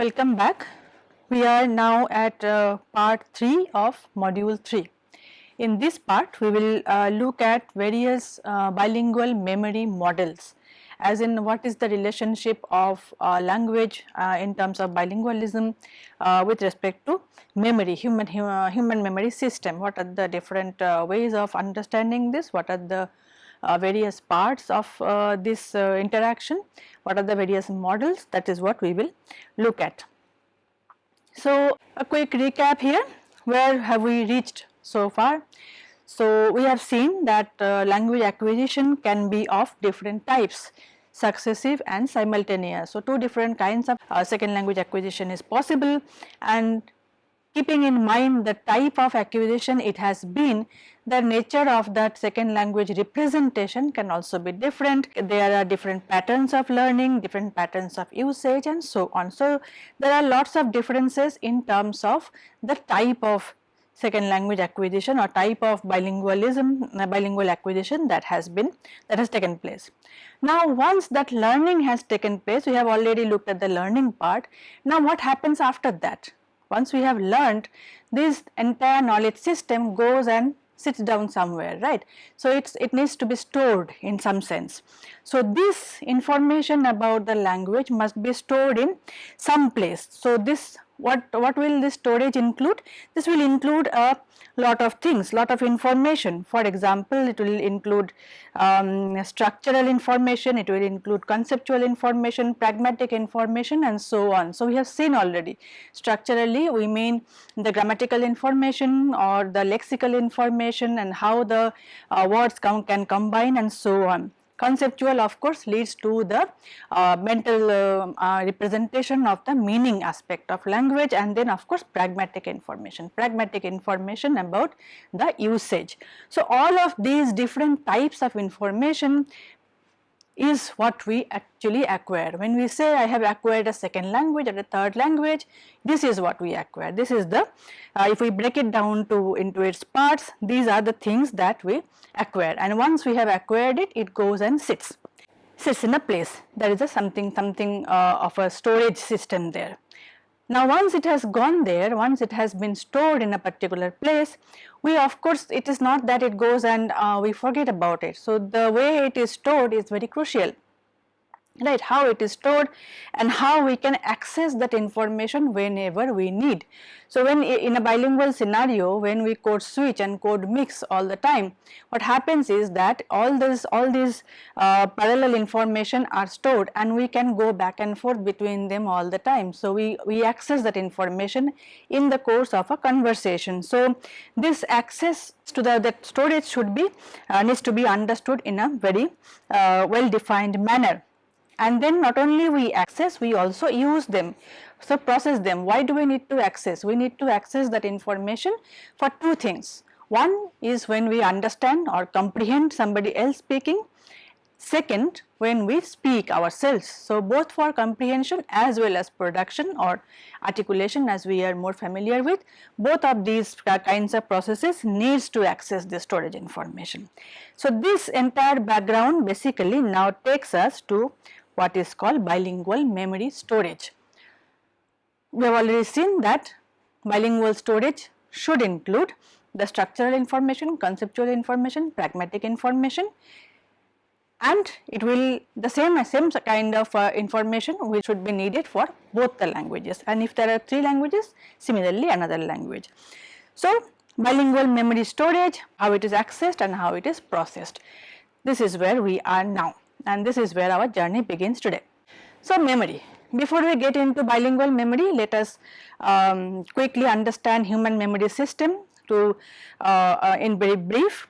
Welcome back. We are now at uh, part 3 of module 3. In this part we will uh, look at various uh, bilingual memory models as in what is the relationship of uh, language uh, in terms of bilingualism uh, with respect to memory human human memory system what are the different ways of understanding this what are the various parts of uh, this uh, interaction, what are the various models that is what we will look at. So, a quick recap here where have we reached so far. So, we have seen that uh, language acquisition can be of different types successive and simultaneous. So, two different kinds of uh, second language acquisition is possible and keeping in mind the type of acquisition it has been the nature of that second language representation can also be different. There are different patterns of learning, different patterns of usage and so on. So, there are lots of differences in terms of the type of second language acquisition or type of bilingualism, uh, bilingual acquisition that has been, that has taken place. Now, once that learning has taken place, we have already looked at the learning part. Now, what happens after that? Once we have learned, this entire knowledge system goes and sits down somewhere right. So, it's it needs to be stored in some sense. So, this information about the language must be stored in some place. So, this what what will this storage include? This will include a lot of things, lot of information. For example, it will include um, structural information, it will include conceptual information, pragmatic information and so on. So, we have seen already structurally we mean the grammatical information or the lexical information and how the uh, words can combine and so on. Conceptual of course leads to the uh, mental uh, uh, representation of the meaning aspect of language and then of course pragmatic information, pragmatic information about the usage. So, all of these different types of information is what we actually acquire. When we say I have acquired a second language or a third language, this is what we acquire. This is the, uh, if we break it down to into its parts, these are the things that we acquire and once we have acquired it, it goes and sits, sits in a place. There is a something, something uh, of a storage system there. Now once it has gone there, once it has been stored in a particular place, we of course it is not that it goes and uh, we forget about it. So the way it is stored is very crucial right how it is stored and how we can access that information whenever we need. So, when in a bilingual scenario when we code switch and code mix all the time what happens is that all this all these uh, parallel information are stored and we can go back and forth between them all the time. So, we, we access that information in the course of a conversation. So, this access to the that storage should be uh, needs to be understood in a very uh, well defined manner and then not only we access we also use them. So, process them why do we need to access? We need to access that information for two things. One is when we understand or comprehend somebody else speaking Second, when we speak ourselves. So, both for comprehension as well as production or articulation as we are more familiar with, both of these kinds of processes needs to access the storage information. So, this entire background basically now takes us to what is called bilingual memory storage. We have already seen that bilingual storage should include the structural information, conceptual information, pragmatic information and it will the same same kind of uh, information which should be needed for both the languages and if there are three languages similarly another language. So, bilingual memory storage how it is accessed and how it is processed this is where we are now and this is where our journey begins today. So, memory before we get into bilingual memory let us um, quickly understand human memory system to uh, uh, in very brief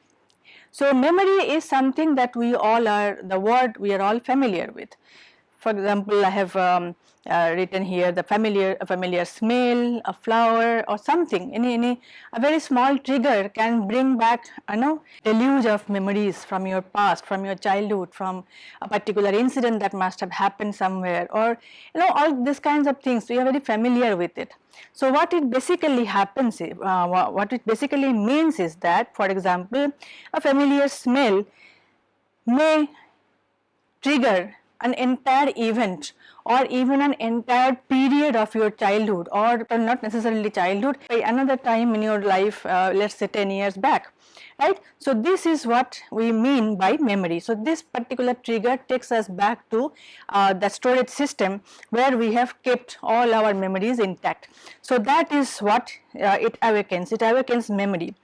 so, memory is something that we all are the word we are all familiar with. For example, I have um, uh, written here the familiar a familiar smell, a flower or something any any a very small trigger can bring back you know deluge of memories from your past from your childhood from a particular incident that must have happened somewhere or you know all these kinds of things we are very familiar with it. So, what it basically happens uh, what it basically means is that for example, a familiar smell may trigger an entire event or even an entire period of your childhood or not necessarily childhood by another time in your life uh, let us say 10 years back right. So, this is what we mean by memory. So, this particular trigger takes us back to uh, the storage system where we have kept all our memories intact. So, that is what uh, it awakens, it awakens memory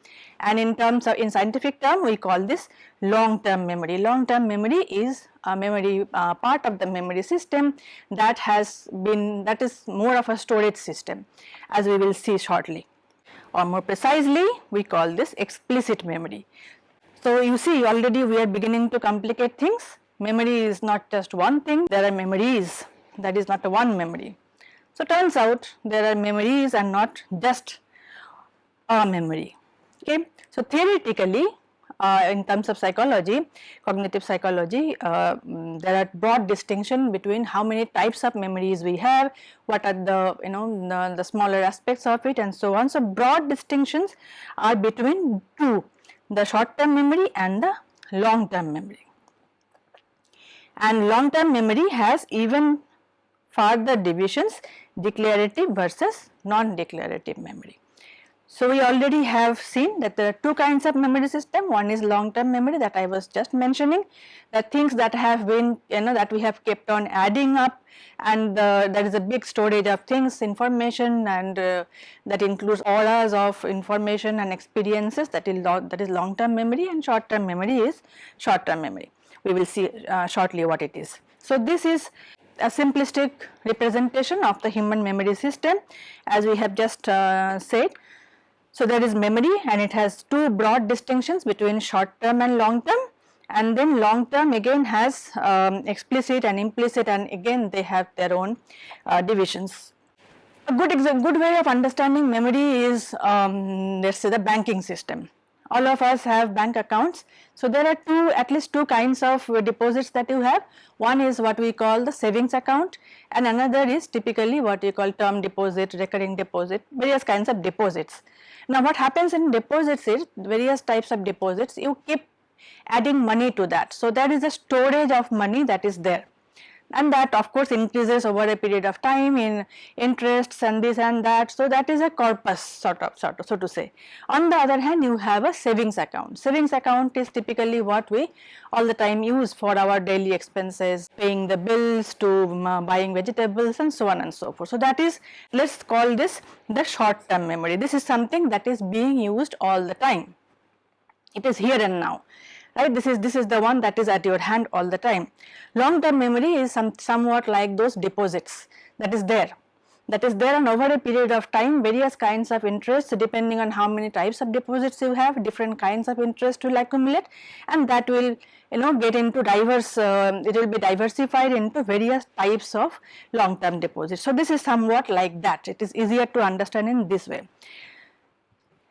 and in terms of in scientific term we call this long term memory. Long term memory is a memory uh, part of the memory system that has been that is more of a storage system as we will see shortly or more precisely we call this explicit memory. So, you see already we are beginning to complicate things memory is not just one thing there are memories that is not one memory. So, turns out there are memories and not just a memory okay. So, theoretically uh, in terms of psychology, cognitive psychology, uh, mm, there are broad distinction between how many types of memories we have, what are the you know the, the smaller aspects of it and so on. So, broad distinctions are between two, the short term memory and the long term memory. And long term memory has even further divisions declarative versus non-declarative memory. So, we already have seen that there are two kinds of memory system, one is long term memory that I was just mentioning, the things that have been you know that we have kept on adding up and uh, there is a big storage of things information and uh, that includes auras of information and experiences that is that is long term memory and short term memory is short term memory. We will see uh, shortly what it is. So, this is a simplistic representation of the human memory system as we have just uh, said so, there is memory and it has two broad distinctions between short term and long term and then long term again has um, explicit and implicit and again they have their own uh, divisions. A good, good way of understanding memory is um, let us say the banking system. All of us have bank accounts. So, there are two at least two kinds of deposits that you have. One is what we call the savings account and another is typically what you call term deposit, recurring deposit, various kinds of deposits. Now what happens in deposits is various types of deposits you keep adding money to that. So there is a storage of money that is there and that of course increases over a period of time in interests and this and that. So, that is a corpus sort of, sort of so to say. On the other hand you have a savings account. Savings account is typically what we all the time use for our daily expenses, paying the bills to um, buying vegetables and so on and so forth. So, that is let us call this the short term memory. This is something that is being used all the time. It is here and now right this is this is the one that is at your hand all the time. Long term memory is some somewhat like those deposits that is there that is there and over a period of time various kinds of interest depending on how many types of deposits you have different kinds of interest will accumulate and that will you know get into diverse uh, it will be diversified into various types of long term deposits. So, this is somewhat like that it is easier to understand in this way.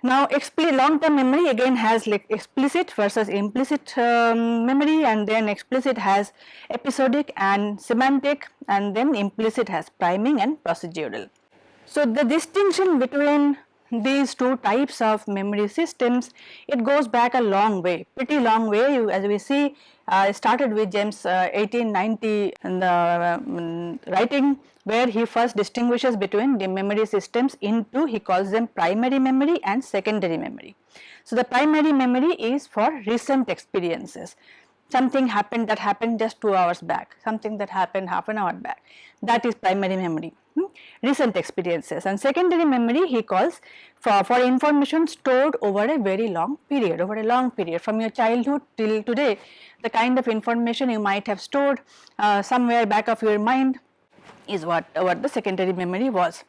Now long term memory again has like explicit versus implicit um, memory and then explicit has episodic and semantic and then implicit has priming and procedural. So the distinction between these two types of memory systems it goes back a long way pretty long way you, as we see uh, started with James uh, 1890 in the um, writing where he first distinguishes between the memory systems into he calls them primary memory and secondary memory. So, the primary memory is for recent experiences. Something happened that happened just 2 hours back, something that happened half an hour back. That is primary memory hmm? recent experiences and secondary memory he calls for, for information stored over a very long period over a long period from your childhood till today the kind of information you might have stored uh, somewhere back of your mind is what, what the secondary memory was.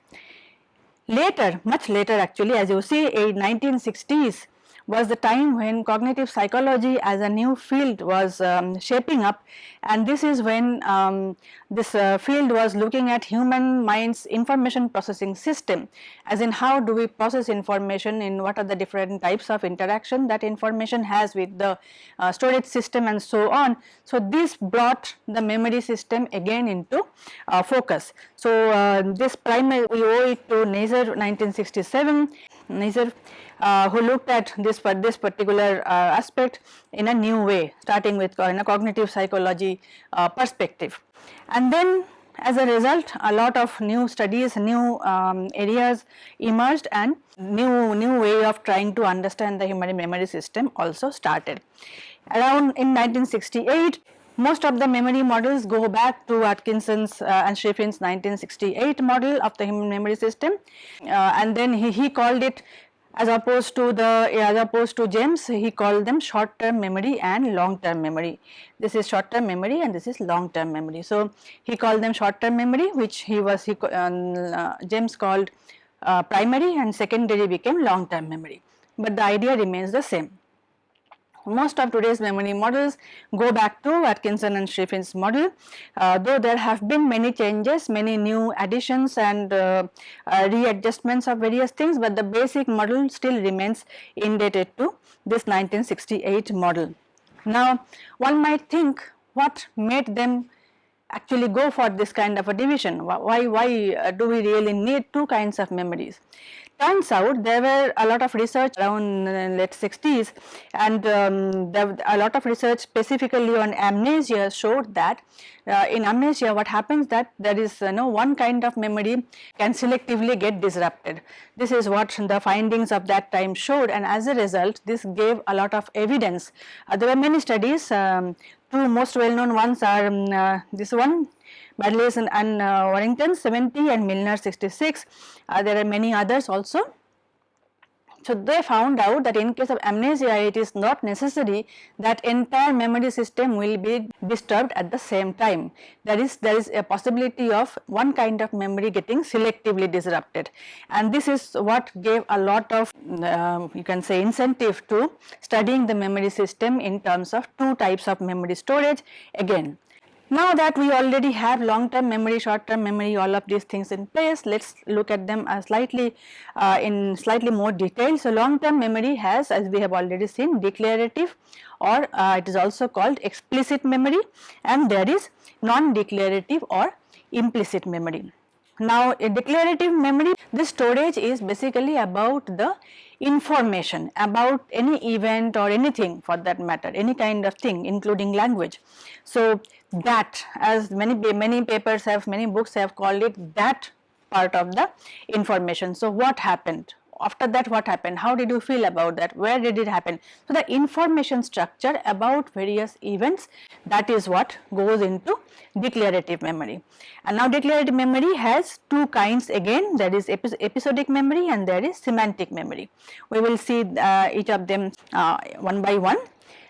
Later, much later actually as you see in 1960s was the time when cognitive psychology as a new field was um, shaping up and this is when um, this uh, field was looking at human mind's information processing system as in how do we process information in what are the different types of interaction that information has with the uh, storage system and so on. So, this brought the memory system again into uh, focus. So, uh, this primary we owe it to Neisser 1967, Neisser uh, who looked at this this particular uh, aspect in a new way starting with in a cognitive psychology uh, perspective. And then as a result a lot of new studies, new um, areas emerged and new, new way of trying to understand the human memory system also started. Around in 1968 most of the memory models go back to Atkinson's uh, and Shiffrin's 1968 model of the human memory system uh, and then he, he called it as opposed to the as opposed to James he called them short term memory and long term memory. This is short term memory and this is long term memory. So, he called them short term memory which he was he uh, James called uh, primary and secondary became long term memory, but the idea remains the same. Most of today's memory models go back to Atkinson and Shiffrin's model, uh, though there have been many changes, many new additions and uh, uh, readjustments of various things, but the basic model still remains indebted to this 1968 model. Now, one might think what made them actually go for this kind of a division, why, why uh, do we really need two kinds of memories? Turns out there were a lot of research around uh, late 60s and um, there, a lot of research specifically on amnesia showed that uh, in amnesia what happens that there is you know one kind of memory can selectively get disrupted. This is what the findings of that time showed and as a result this gave a lot of evidence. Uh, there were many studies, um, two most well known ones are um, uh, this one Baddeley and, and uh, Warrington 70 and Milner 66. Uh, there are many others also. So, they found out that in case of amnesia it is not necessary that entire memory system will be disturbed at the same time. There is there is a possibility of one kind of memory getting selectively disrupted and this is what gave a lot of uh, you can say incentive to studying the memory system in terms of two types of memory storage again now that we already have long term memory, short term memory, all of these things in place, let us look at them uh, slightly uh, in slightly more detail. So, long term memory has as we have already seen declarative or uh, it is also called explicit memory and there is non-declarative or implicit memory. Now, a declarative memory, this storage is basically about the information about any event or anything for that matter, any kind of thing including language. So, that as many many papers have many books have called it that part of the information. So, what happened after that what happened? How did you feel about that? Where did it happen? So the information structure about various events that is what goes into declarative memory. And now declarative memory has two kinds again. There is episodic memory and there is semantic memory. We will see uh, each of them uh, one by one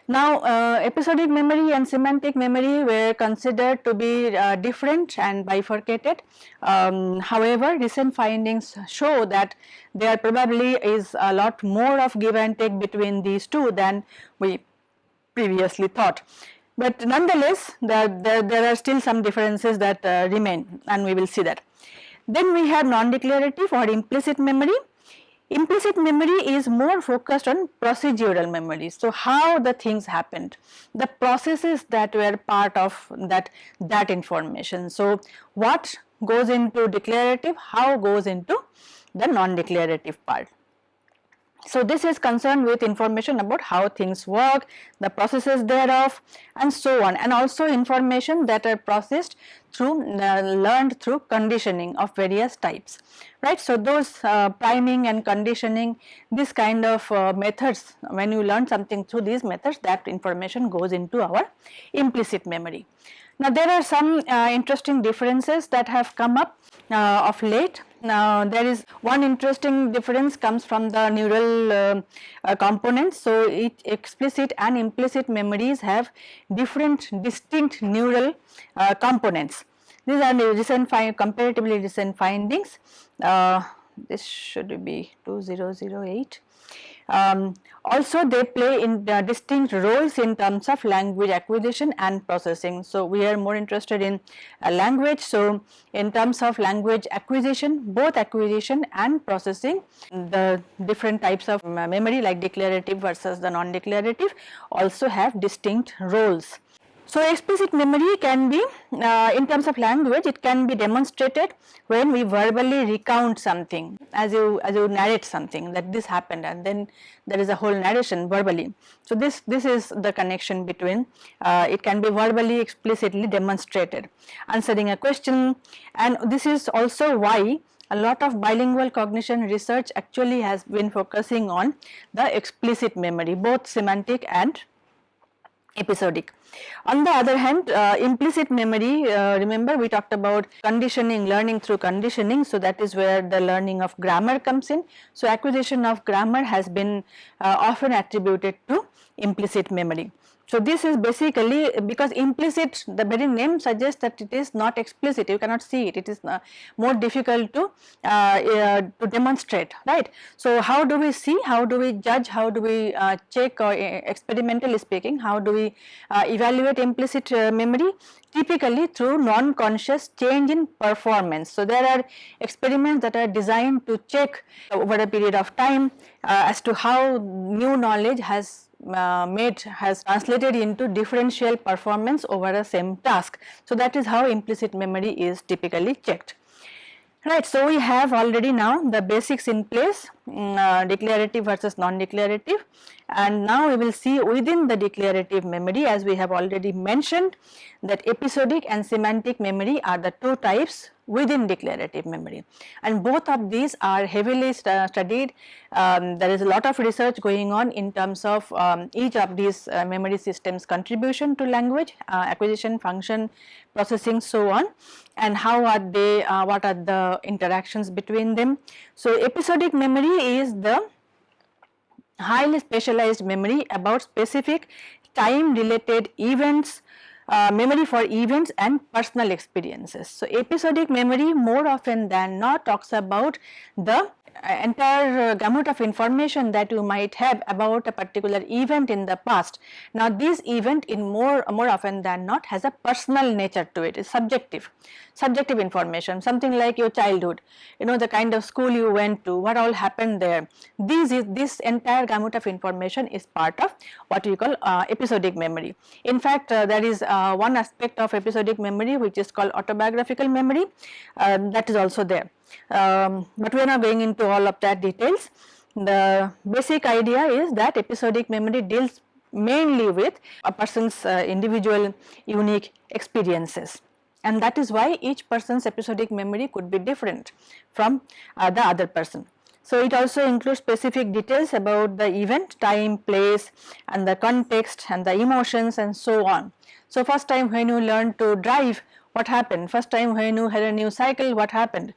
now, uh, episodic memory and semantic memory were considered to be uh, different and bifurcated. Um, however, recent findings show that there probably is a lot more of give and take between these two than we previously thought. But nonetheless, there, there, there are still some differences that uh, remain and we will see that. Then we have non-declarative or implicit memory Implicit memory is more focused on procedural memory. So, how the things happened, the processes that were part of that, that information. So, what goes into declarative, how goes into the non-declarative part. So, this is concerned with information about how things work, the processes thereof and so on and also information that are processed through uh, learned through conditioning of various types right. So, those uh, priming and conditioning this kind of uh, methods when you learn something through these methods that information goes into our implicit memory. Now, there are some uh, interesting differences that have come up uh, of late now, there is one interesting difference comes from the neural uh, uh, components. So, it explicit and implicit memories have different distinct neural uh, components. These are recent comparatively recent findings. Uh, this should be 2008. Um, also they play in uh, distinct roles in terms of language acquisition and processing. So, we are more interested in uh, language. So, in terms of language acquisition both acquisition and processing the different types of memory like declarative versus the non-declarative also have distinct roles. So, explicit memory can be uh, in terms of language it can be demonstrated when we verbally recount something as you as you narrate something that this happened and then there is a whole narration verbally. So, this this is the connection between uh, it can be verbally explicitly demonstrated answering a question and this is also why a lot of bilingual cognition research actually has been focusing on the explicit memory both semantic and episodic. On the other hand uh, implicit memory uh, remember we talked about conditioning learning through conditioning so that is where the learning of grammar comes in. So acquisition of grammar has been uh, often attributed to implicit memory. So, this is basically because implicit the very name suggests that it is not explicit. You cannot see it. It is uh, more difficult to uh, uh, to demonstrate right. So, how do we see? How do we judge? How do we uh, check or uh, experimentally speaking how do we uh, evaluate implicit memory? Typically through non-conscious change in performance. So, there are experiments that are designed to check over a period of time as to how new knowledge has uh, made has translated into differential performance over a same task. So, that is how implicit memory is typically checked. Right, so we have already now the basics in place um, uh, declarative versus non-declarative and now we will see within the declarative memory as we have already mentioned that episodic and semantic memory are the two types within declarative memory and both of these are heavily st studied. Um, there is a lot of research going on in terms of um, each of these uh, memory systems contribution to language uh, acquisition function processing so on and how are they uh, what are the interactions between them. So, episodic memory is the highly specialized memory about specific time related events uh, memory for events and personal experiences. So, episodic memory more often than not talks about the entire gamut of information that you might have about a particular event in the past. Now this event in more more often than not has a personal nature to it, it's subjective, subjective information, something like your childhood, you know the kind of school you went to, what all happened there. This is this entire gamut of information is part of what we call uh, episodic memory. In fact, uh, there is uh, one aspect of episodic memory which is called autobiographical memory um, that is also there um, but we are not going into all of that details. The basic idea is that episodic memory deals mainly with a person's uh, individual unique experiences and that is why each person's episodic memory could be different from uh, the other person. So, it also includes specific details about the event, time, place and the context and the emotions and so on. So, first time when you learn to drive what happened, first time when you had a new cycle what happened,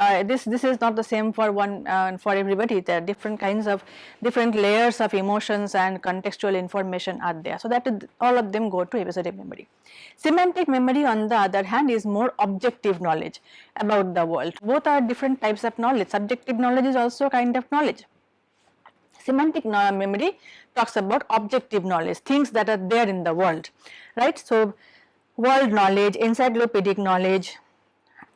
uh, this this is not the same for one uh, for everybody. There are different kinds of different layers of emotions and contextual information are there. So that all of them go to episodic memory. Semantic memory on the other hand is more objective knowledge about the world. Both are different types of knowledge. Subjective knowledge is also a kind of knowledge. Semantic memory talks about objective knowledge things that are there in the world right? So world knowledge encyclopedic knowledge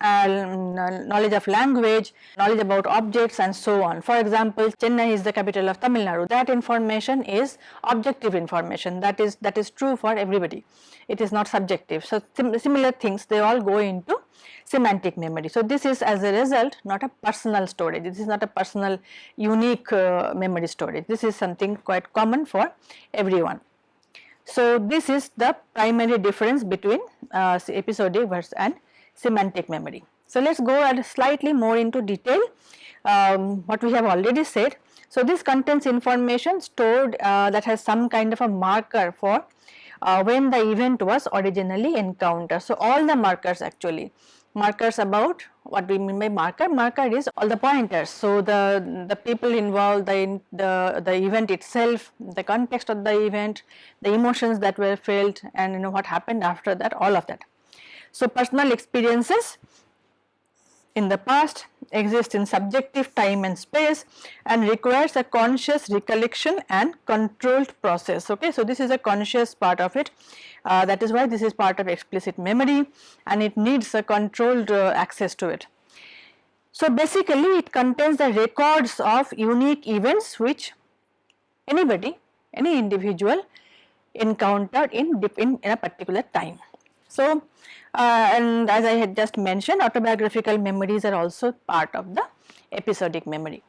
knowledge of language, knowledge about objects and so on. For example, Chennai is the capital of Tamil Nadu. That information is objective information that is that is true for everybody. It is not subjective. So, sim similar things they all go into semantic memory. So, this is as a result not a personal storage, this is not a personal unique uh, memory storage, this is something quite common for everyone. So, this is the primary difference between uh, episodic versus and semantic memory. So, let us go at slightly more into detail um, what we have already said. So, this contains information stored uh, that has some kind of a marker for uh, when the event was originally encountered. So, all the markers actually markers about what we mean by marker marker is all the pointers so the the people involved the the the event itself the context of the event the emotions that were felt and you know what happened after that all of that so, personal experiences in the past exist in subjective time and space and requires a conscious recollection and controlled process. Okay. So, this is a conscious part of it uh, that is why this is part of explicit memory and it needs a controlled uh, access to it. So, basically it contains the records of unique events which anybody, any individual encountered in, in, in a particular time. So, uh, and as I had just mentioned autobiographical memories are also part of the episodic memory.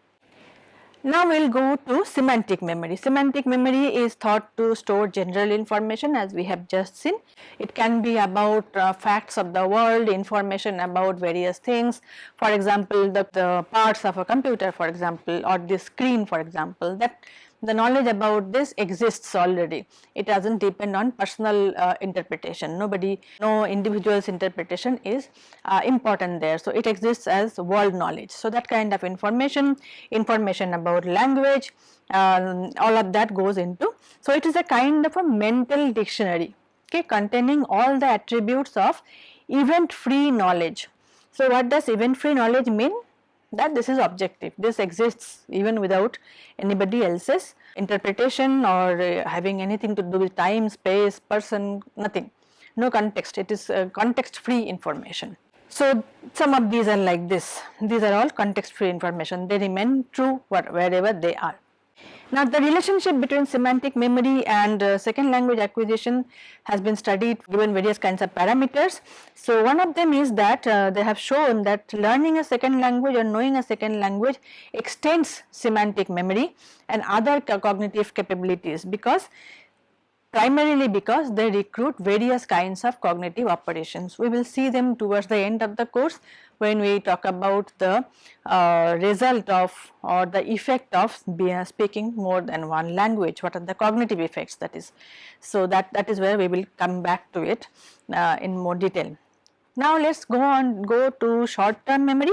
Now we will go to semantic memory. Semantic memory is thought to store general information as we have just seen. It can be about uh, facts of the world, information about various things. For example, the, the parts of a computer for example or the screen for example that the knowledge about this exists already. It does not depend on personal uh, interpretation. Nobody, no individual's interpretation is uh, important there. So, it exists as world knowledge. So, that kind of information, information about language, um, all of that goes into. So, it is a kind of a mental dictionary okay, containing all the attributes of event free knowledge. So, what does event free knowledge mean? That this is objective, this exists even without anybody else's interpretation or uh, having anything to do with time, space, person, nothing, no context, it is uh, context free information. So, some of these are like this, these are all context free information, they remain true wherever they are. Now the relationship between semantic memory and uh, second language acquisition has been studied given various kinds of parameters. So one of them is that uh, they have shown that learning a second language or knowing a second language extends semantic memory and other cognitive capabilities because primarily because they recruit various kinds of cognitive operations. We will see them towards the end of the course when we talk about the uh, result of or the effect of speaking more than one language, what are the cognitive effects that is. So, that, that is where we will come back to it uh, in more detail. Now, let us go on go to short term memory.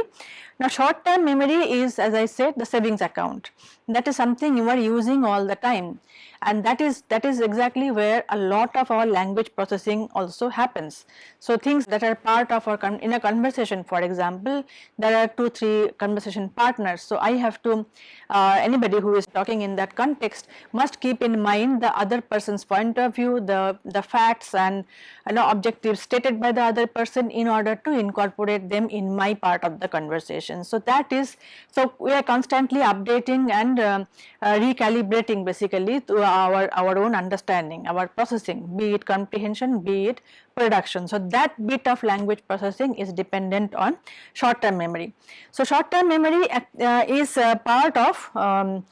Now, short term memory is as I said the savings account that is something you are using all the time and that is that is exactly where a lot of our language processing also happens. So, things that are part of our in a conversation for example, there are 2 3 conversation partners. So, I have to uh, anybody who is talking in that context must keep in mind the other person's point of view, the, the facts and you know, objectives stated by the other person in order to incorporate them in my part of the conversation. So, that is so we are constantly updating and uh, uh, recalibrating basically to our, our own understanding, our processing be it comprehension, be it production. So, that bit of language processing is dependent on short term memory. So, short term memory uh, is part of um,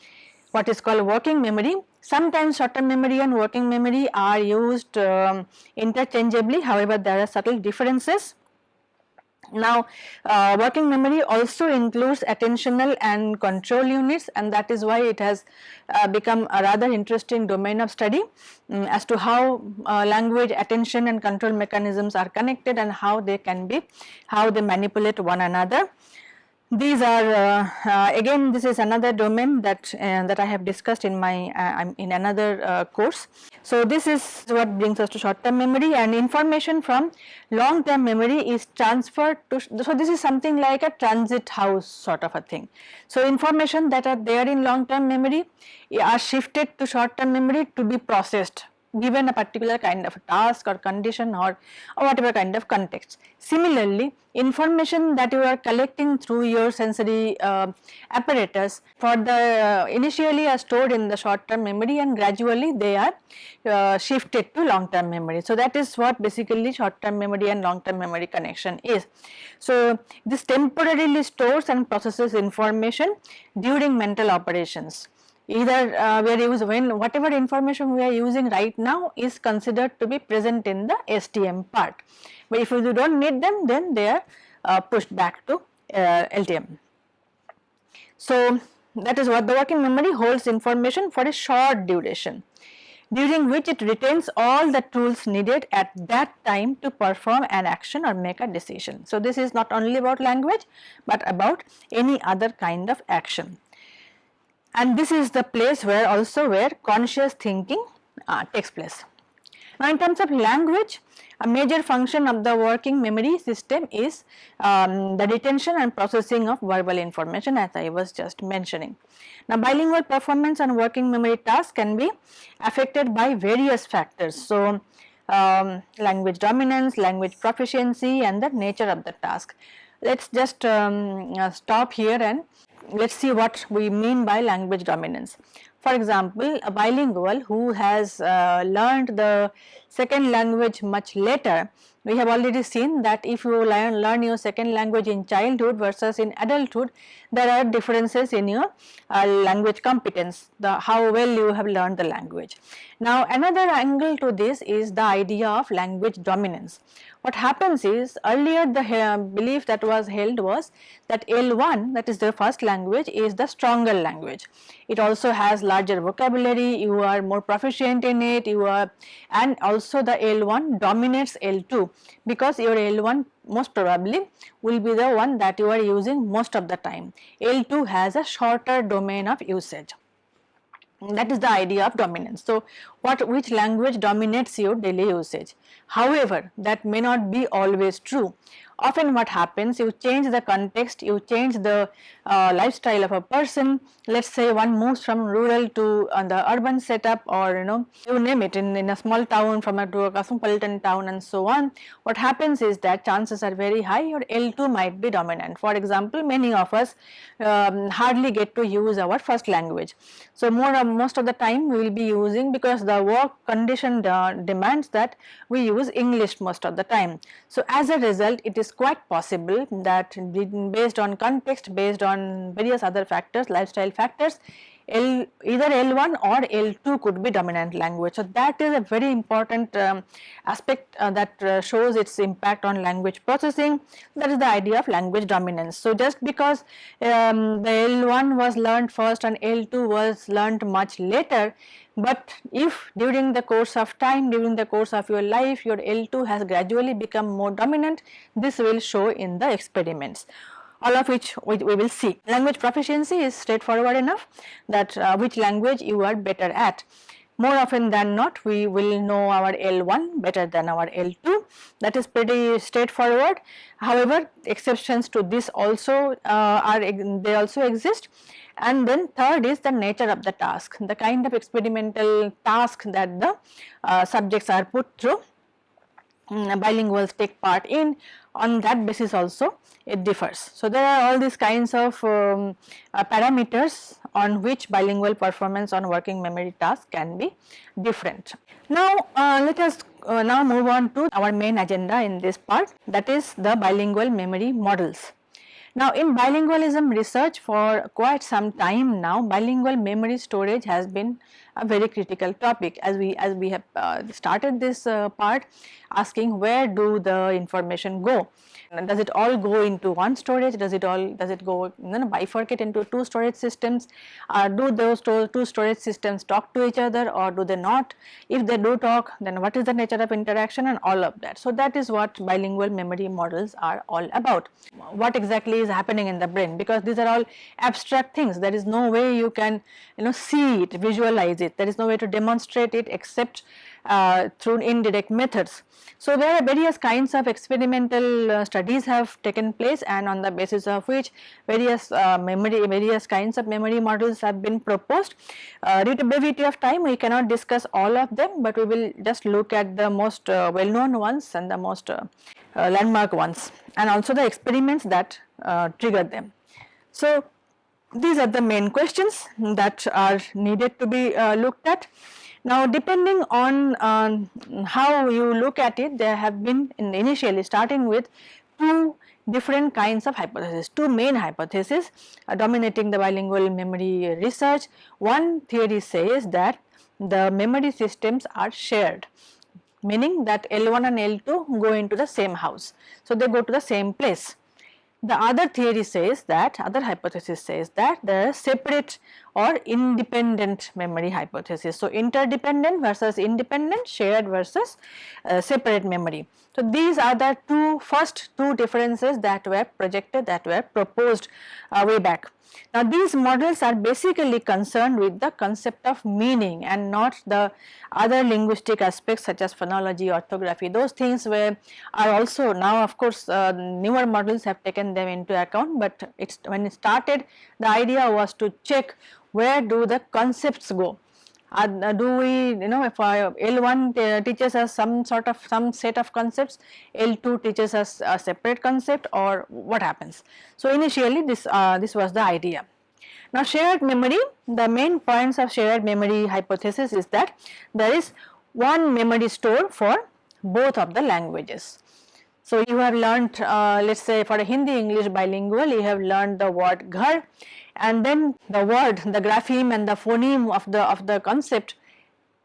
what is called working memory. Sometimes short term memory and working memory are used um, interchangeably however, there are subtle differences. Now, uh, working memory also includes attentional and control units and that is why it has uh, become a rather interesting domain of study um, as to how uh, language attention and control mechanisms are connected and how they can be, how they manipulate one another. These are uh, uh, again this is another domain that uh, that I have discussed in my uh, in another uh, course. So this is what brings us to short term memory and information from long term memory is transferred to so this is something like a transit house sort of a thing. So information that are there in long term memory are shifted to short term memory to be processed given a particular kind of task or condition or, or whatever kind of context. Similarly, information that you are collecting through your sensory uh, apparatus for the uh, initially are stored in the short term memory and gradually they are uh, shifted to long term memory. So, that is what basically short term memory and long term memory connection is. So, this temporarily stores and processes information during mental operations either uh, we are using when whatever information we are using right now is considered to be present in the STM part. But if you do not need them then they are uh, pushed back to uh, LTM. So that is what the working memory holds information for a short duration during which it retains all the tools needed at that time to perform an action or make a decision. So this is not only about language but about any other kind of action and this is the place where also where conscious thinking uh, takes place. Now in terms of language a major function of the working memory system is um, the retention and processing of verbal information as I was just mentioning. Now bilingual performance and working memory tasks can be affected by various factors. So um, language dominance, language proficiency and the nature of the task. Let us just um, uh, stop here and let us see what we mean by language dominance. For example, a bilingual who has uh, learned the second language much later, we have already seen that if you learn, learn your second language in childhood versus in adulthood, there are differences in your uh, language competence, the how well you have learned the language. Now another angle to this is the idea of language dominance. What happens is earlier the uh, belief that was held was that L1 that is the first language is the stronger language. It also has larger vocabulary, you are more proficient in it, you are and also the L1 dominates L2 because your L1 most probably will be the one that you are using most of the time. L2 has a shorter domain of usage that is the idea of dominance. So, what which language dominates your daily usage. However, that may not be always true often what happens you change the context, you change the uh, lifestyle of a person, let us say one moves from rural to uh, the urban setup or you know you name it in, in a small town from a to a cosmopolitan town and so on. What happens is that chances are very high your L2 might be dominant. For example, many of us um, hardly get to use our first language. So, more most of the time we will be using because the work condition uh, demands that we use English most of the time. So, as a result it is quite possible that based on context, based on various other factors, lifestyle factors, L, either L1 or L2 could be dominant language. So, that is a very important um, aspect uh, that uh, shows its impact on language processing that is the idea of language dominance. So, just because um, the L1 was learned first and L2 was learned much later but if during the course of time, during the course of your life, your L2 has gradually become more dominant, this will show in the experiments all of which we, we, will see. Language proficiency is straightforward enough that uh, which language you are better at. More often than not we will know our L1 better than our L2 that is pretty straightforward. However, exceptions to this also uh, are they also exist and then third is the nature of the task, the kind of experimental task that the uh, subjects are put through um, bilinguals take part in on that basis also it differs. So, there are all these kinds of um, uh, parameters on which bilingual performance on working memory tasks can be different. Now, uh, let us uh, now move on to our main agenda in this part that is the bilingual memory models. Now in bilingualism research for quite some time now bilingual memory storage has been a very critical topic. As we as we have uh, started this uh, part asking where do the information go does it all go into one storage? Does it all does it go you know, bifurcate into two storage systems? Uh, do those two storage systems talk to each other or do they not? If they do talk then what is the nature of interaction and all of that. So that is what bilingual memory models are all about. What exactly is happening in the brain? Because these are all abstract things. There is no way you can you know see it visualize it. There is no way to demonstrate it except uh, through indirect methods. So, there are various kinds of experimental uh, studies have taken place and on the basis of which various uh, memory various kinds of memory models have been proposed. Uh, due to brevity of time we cannot discuss all of them, but we will just look at the most uh, well known ones and the most uh, landmark ones and also the experiments that trigger them. So, these are the main questions that are needed to be looked at. Now depending on uh, how you look at it there have been in initially starting with two different kinds of hypotheses, two main hypotheses uh, dominating the bilingual memory research. One theory says that the memory systems are shared meaning that L1 and L2 go into the same house. So, they go to the same place the other theory says that, other hypothesis says that there are separate or independent memory hypothesis. So, interdependent versus independent, shared versus uh, separate memory. So, these are the two first two differences that were projected that were proposed uh, way back. Now these models are basically concerned with the concept of meaning and not the other linguistic aspects such as phonology, orthography, those things were are also now of course uh, newer models have taken them into account, but it's when it started the idea was to check where do the concepts go uh, do we you know if uh, L1 teaches us some sort of some set of concepts, L2 teaches us a separate concept or what happens. So initially this uh, this was the idea. Now shared memory, the main points of shared memory hypothesis is that there is one memory store for both of the languages. So you have learnt uh, let us say for a Hindi English bilingual you have learned the word ghar and then the word the grapheme and the phoneme of the of the concept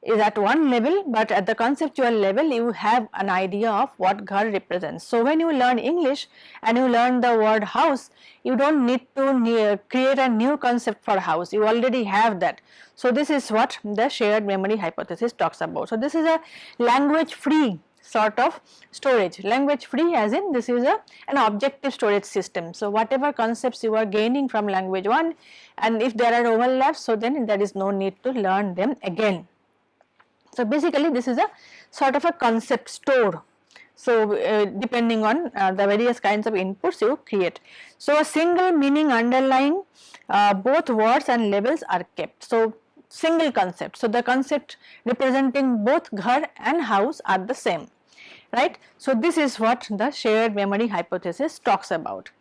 is at one level but at the conceptual level you have an idea of what ghar represents. So when you learn English and you learn the word house you do not need to create a new concept for house you already have that. So this is what the shared memory hypothesis talks about. So this is a language free sort of storage language free as in this is a an objective storage system. So whatever concepts you are gaining from language 1 and if there are overlaps so then there is no need to learn them again. So basically this is a sort of a concept store. So uh, depending on uh, the various kinds of inputs you create. So a single meaning underlying uh, both words and labels are kept. So single concept. So the concept representing both ghar and house are the same right. So this is what the shared memory hypothesis talks about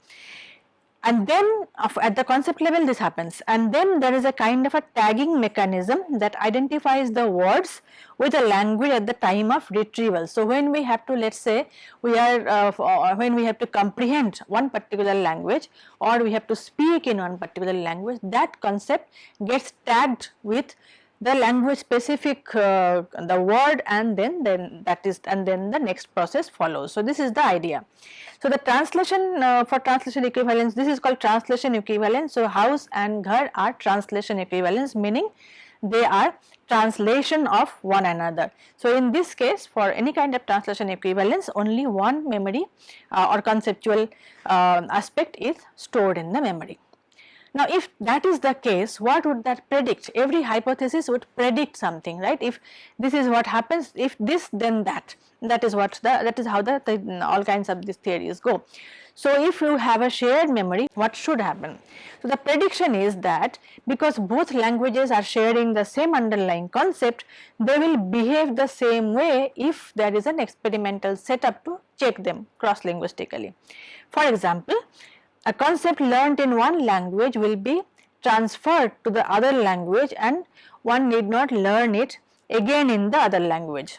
and then at the concept level this happens and then there is a kind of a tagging mechanism that identifies the words with a language at the time of retrieval. So when we have to let us say we are uh, uh, when we have to comprehend one particular language or we have to speak in one particular language that concept gets tagged with the language specific uh, the word and then then that is and then the next process follows. So this is the idea. So the translation uh, for translation equivalence this is called translation equivalence. So house and ghar are translation equivalence meaning they are translation of one another. So in this case for any kind of translation equivalence only one memory uh, or conceptual uh, aspect is stored in the memory. Now if that is the case what would that predict? Every hypothesis would predict something right if this is what happens if this then that that is what the that is how the, the all kinds of these theories go. So if you have a shared memory what should happen? So the prediction is that because both languages are sharing the same underlying concept they will behave the same way if there is an experimental setup to check them cross linguistically. For example, a concept learnt in one language will be transferred to the other language and one need not learn it again in the other language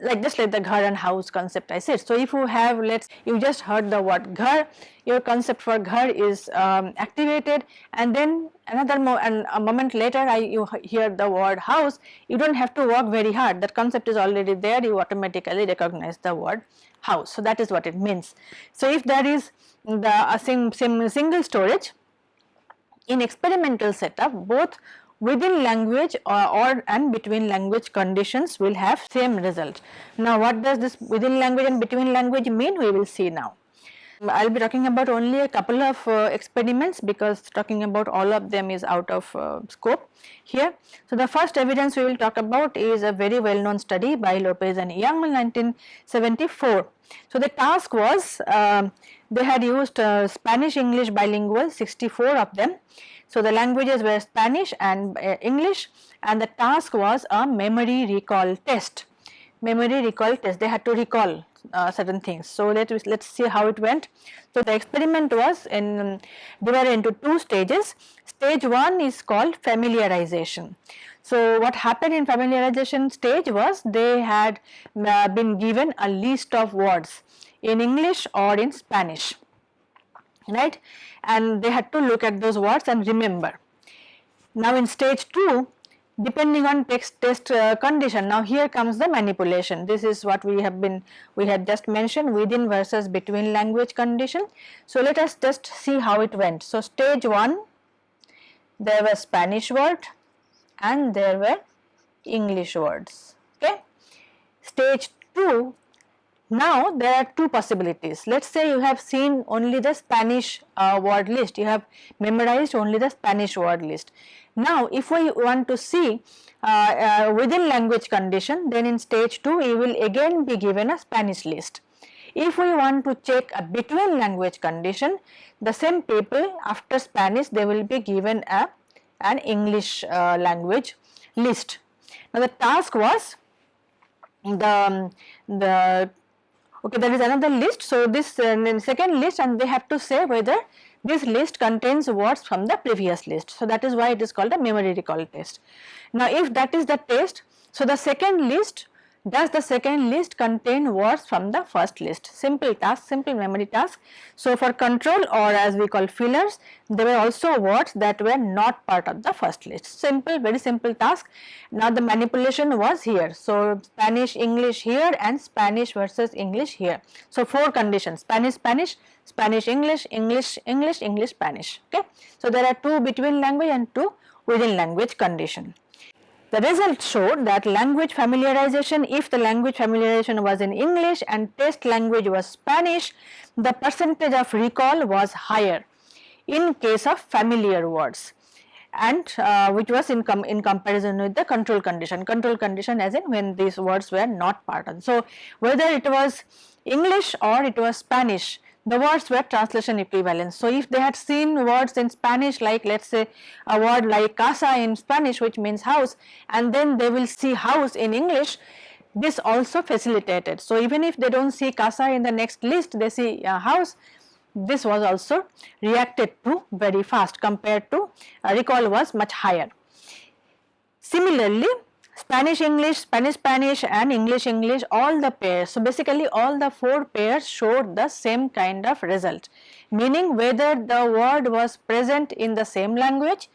like just like the ghar and house concept I said. So if you have let's you just heard the word ghar your concept for ghar is um, activated and then another mo and a moment later I you hear the word house you do not have to work very hard that concept is already there you automatically recognize the word house. So that is what it means. So if there is the sim, sim, single storage in experimental setup both within language or, or, and between language conditions will have same result. Now what does this within language and between language mean we will see now. I will be talking about only a couple of uh, experiments because talking about all of them is out of uh, scope here. So, the first evidence we will talk about is a very well known study by Lopez and Young in 1974. So, the task was uh, they had used uh, Spanish English bilingual 64 of them. So, the languages were Spanish and uh, English and the task was a memory recall test memory recall test they had to recall uh, certain things. So, let us see how it went. So, the experiment was in divided into two stages. Stage 1 is called familiarization. So, what happened in familiarization stage was they had uh, been given a list of words in English or in Spanish right and they had to look at those words and remember. Now, in stage 2 depending on text test uh, condition. Now here comes the manipulation. This is what we have been we had just mentioned within versus between language condition. So let us just see how it went. So stage 1 there were Spanish word and there were English words. Okay. Stage 2 now there are two possibilities. Let us say you have seen only the Spanish uh, word list, you have memorized only the Spanish word list. Now if we want to see uh, uh, within language condition then in stage 2 we will again be given a Spanish list. If we want to check a between language condition the same people after Spanish they will be given a an English uh, language list. Now the task was the the okay there is another list so this uh, second list and they have to say whether this list contains words from the previous list. So, that is why it is called a memory recall test. Now, if that is the test, so the second list does the second list contain words from the first list? Simple task, simple memory task. So, for control or as we call fillers, there were also words that were not part of the first list. Simple, very simple task. Now, the manipulation was here. So, Spanish, English here and Spanish versus English here. So, four conditions Spanish, Spanish, Spanish, English, English, English, English, Spanish. Okay. So, there are two between language and two within language condition. The result showed that language familiarization, if the language familiarization was in English and test language was Spanish, the percentage of recall was higher in case of familiar words and uh, which was in, com in comparison with the control condition, control condition as in when these words were not part of. So, whether it was English or it was Spanish, the words were translation equivalent. So, if they had seen words in Spanish like let us say a word like casa in Spanish which means house and then they will see house in English this also facilitated. So, even if they do not see casa in the next list they see a house this was also reacted to very fast compared to uh, recall was much higher. Similarly, Spanish English, Spanish Spanish and English English all the pairs. So, basically all the four pairs showed the same kind of result meaning whether the word was present in the same language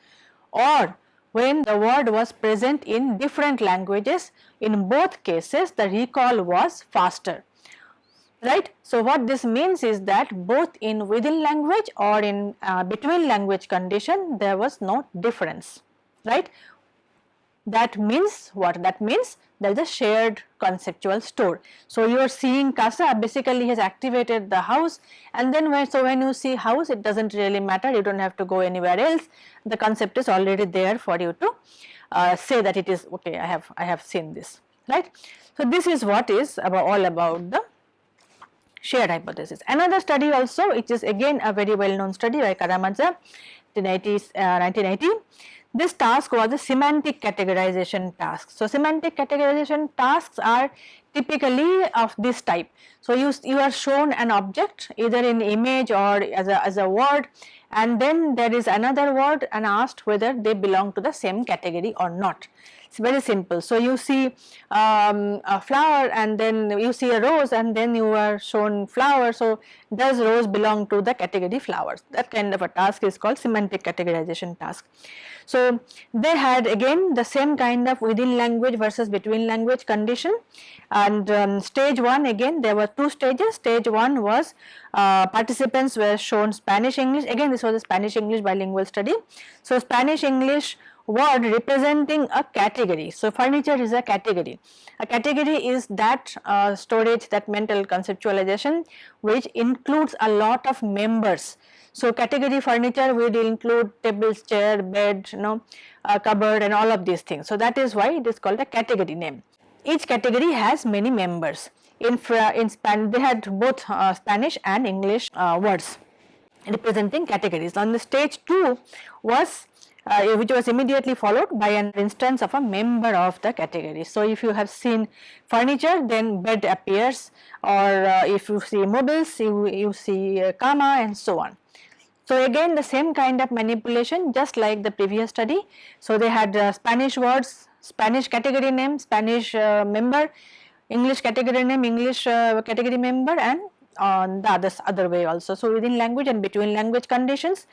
or when the word was present in different languages in both cases the recall was faster right. So, what this means is that both in within language or in uh, between language condition there was no difference right that means what? That means there is a shared conceptual store. So, you are seeing casa basically has activated the house and then when, so when you see house it does not really matter you do not have to go anywhere else the concept is already there for you to uh, say that it is okay I have I have seen this right. So, this is what is about all about the shared hypothesis. Another study also which is again a very well known study by Caramazza 1990, uh, 1990 this task was a semantic categorization task. So, semantic categorization tasks are typically of this type. So, you, you are shown an object either in image or as a, as a word and then there is another word and asked whether they belong to the same category or not. It is very simple. So, you see um, a flower and then you see a rose and then you are shown flower. So, does rose belong to the category flowers? That kind of a task is called semantic categorization task. So, they had again the same kind of within language versus between language condition and um, stage 1 again there were two stages. Stage 1 was uh, participants were shown Spanish English again this was a Spanish English bilingual study. So, Spanish English word representing a category. So, furniture is a category. A category is that uh, storage that mental conceptualization which includes a lot of members so, category furniture will include tables, chair, bed, you know, uh, cupboard and all of these things. So, that is why it is called a category name. Each category has many members. In, in Span they had both uh, Spanish and English uh, words representing categories. On the stage 2 was uh, which was immediately followed by an instance of a member of the category. So, if you have seen furniture then bed appears or uh, if you see mobiles you, you see uh, cama and so on. So, again the same kind of manipulation just like the previous study. So, they had uh, Spanish words, Spanish category name, Spanish uh, member, English category name, English uh, category member and on the other, other way also. So, within language and between language conditions,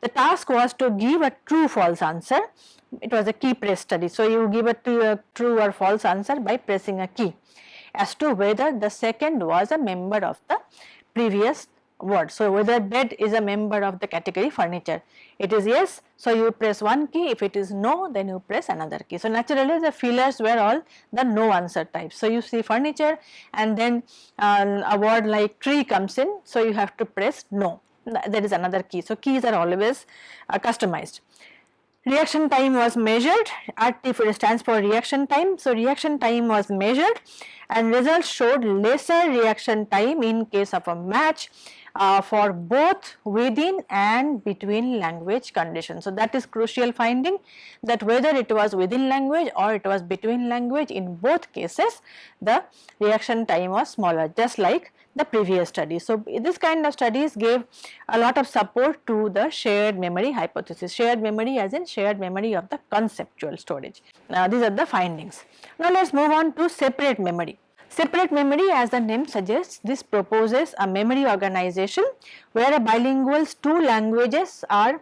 the task was to give a true false answer. It was a key press study. So, you give a, a true or false answer by pressing a key as to whether the second was a member of the previous word. So, whether bed is a member of the category furniture, it is yes. So, you press one key, if it is no then you press another key. So, naturally the fillers were all the no answer type. So, you see furniture and then um, a word like tree comes in, so you have to press no, that is another key. So, keys are always uh, customized. Reaction time was measured, RT stands for reaction time. So, reaction time was measured and results showed lesser reaction time in case of a match uh, for both within and between language conditions. So, that is crucial finding that whether it was within language or it was between language in both cases the reaction time was smaller just like the previous study. So, this kind of studies gave a lot of support to the shared memory hypothesis, shared memory as in shared memory of the conceptual storage. Now, these are the findings. Now, let us move on to separate memory. Separate memory as the name suggests this proposes a memory organization where a bilingual's two languages are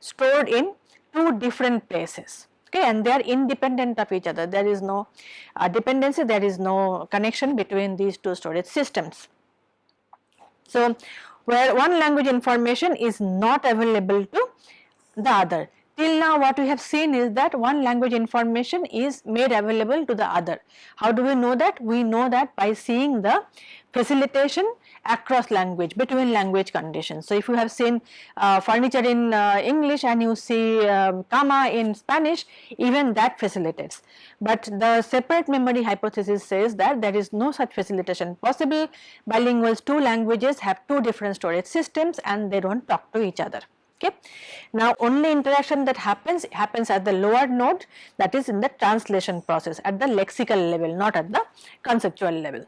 stored in two different places okay? And they are independent of each other. There is no uh, dependency there is no connection between these two storage systems. So, where one language information is not available to the other Till now what we have seen is that one language information is made available to the other. How do we know that? We know that by seeing the facilitation across language between language conditions. So, if you have seen uh, furniture in uh, English and you see cama in Spanish even that facilitates. But the separate memory hypothesis says that there is no such facilitation possible bilinguals two languages have two different storage systems and they do not talk to each other okay. Now only interaction that happens happens at the lower node that is in the translation process at the lexical level not at the conceptual level.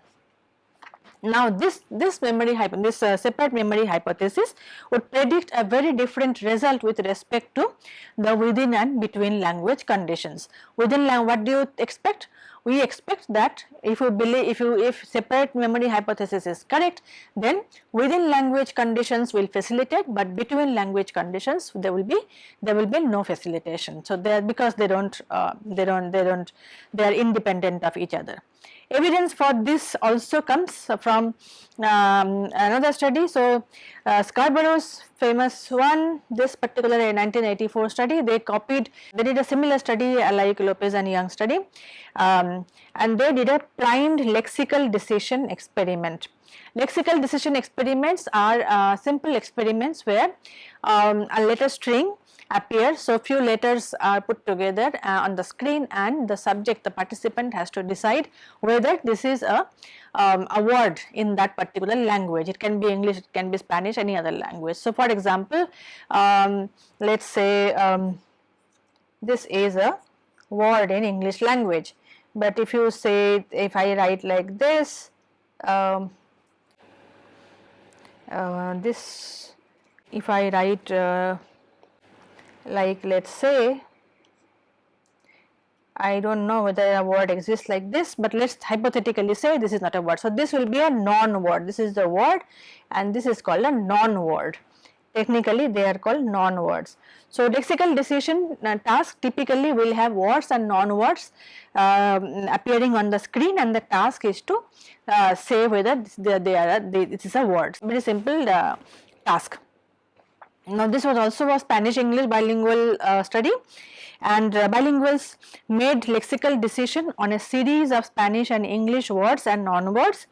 Now this this memory this uh, separate memory hypothesis would predict a very different result with respect to the within and between language conditions. Within what do you expect? We expect that if you believe if you if separate memory hypothesis is correct then within language conditions will facilitate but between language conditions there will be there will be no facilitation. So they are because they don't uh, they don't they don't they are independent of each other Evidence for this also comes from um, another study. So, uh, Scarborough's famous one this particular 1984 study they copied they did a similar study like Lopez and Young study um, and they did a primed lexical decision experiment. Lexical decision experiments are uh, simple experiments where um, a letter string appear. So, few letters are put together uh, on the screen and the subject the participant has to decide whether this is a, um, a word in that particular language. It can be English, it can be Spanish, any other language. So, for example, um, let us say um, this is a word in English language, but if you say if I write like this, um, uh, this if I write uh, like let us say I do not know whether a word exists like this, but let us hypothetically say this is not a word. So, this will be a non-word, this is the word and this is called a non-word. Technically they are called non-words. So, lexical decision uh, task typically will have words and non-words um, appearing on the screen and the task is to uh, say whether they, they are they, this is a word, very simple uh, task. Now this was also a Spanish English bilingual uh, study and uh, bilinguals made lexical decision on a series of Spanish and English words and non-words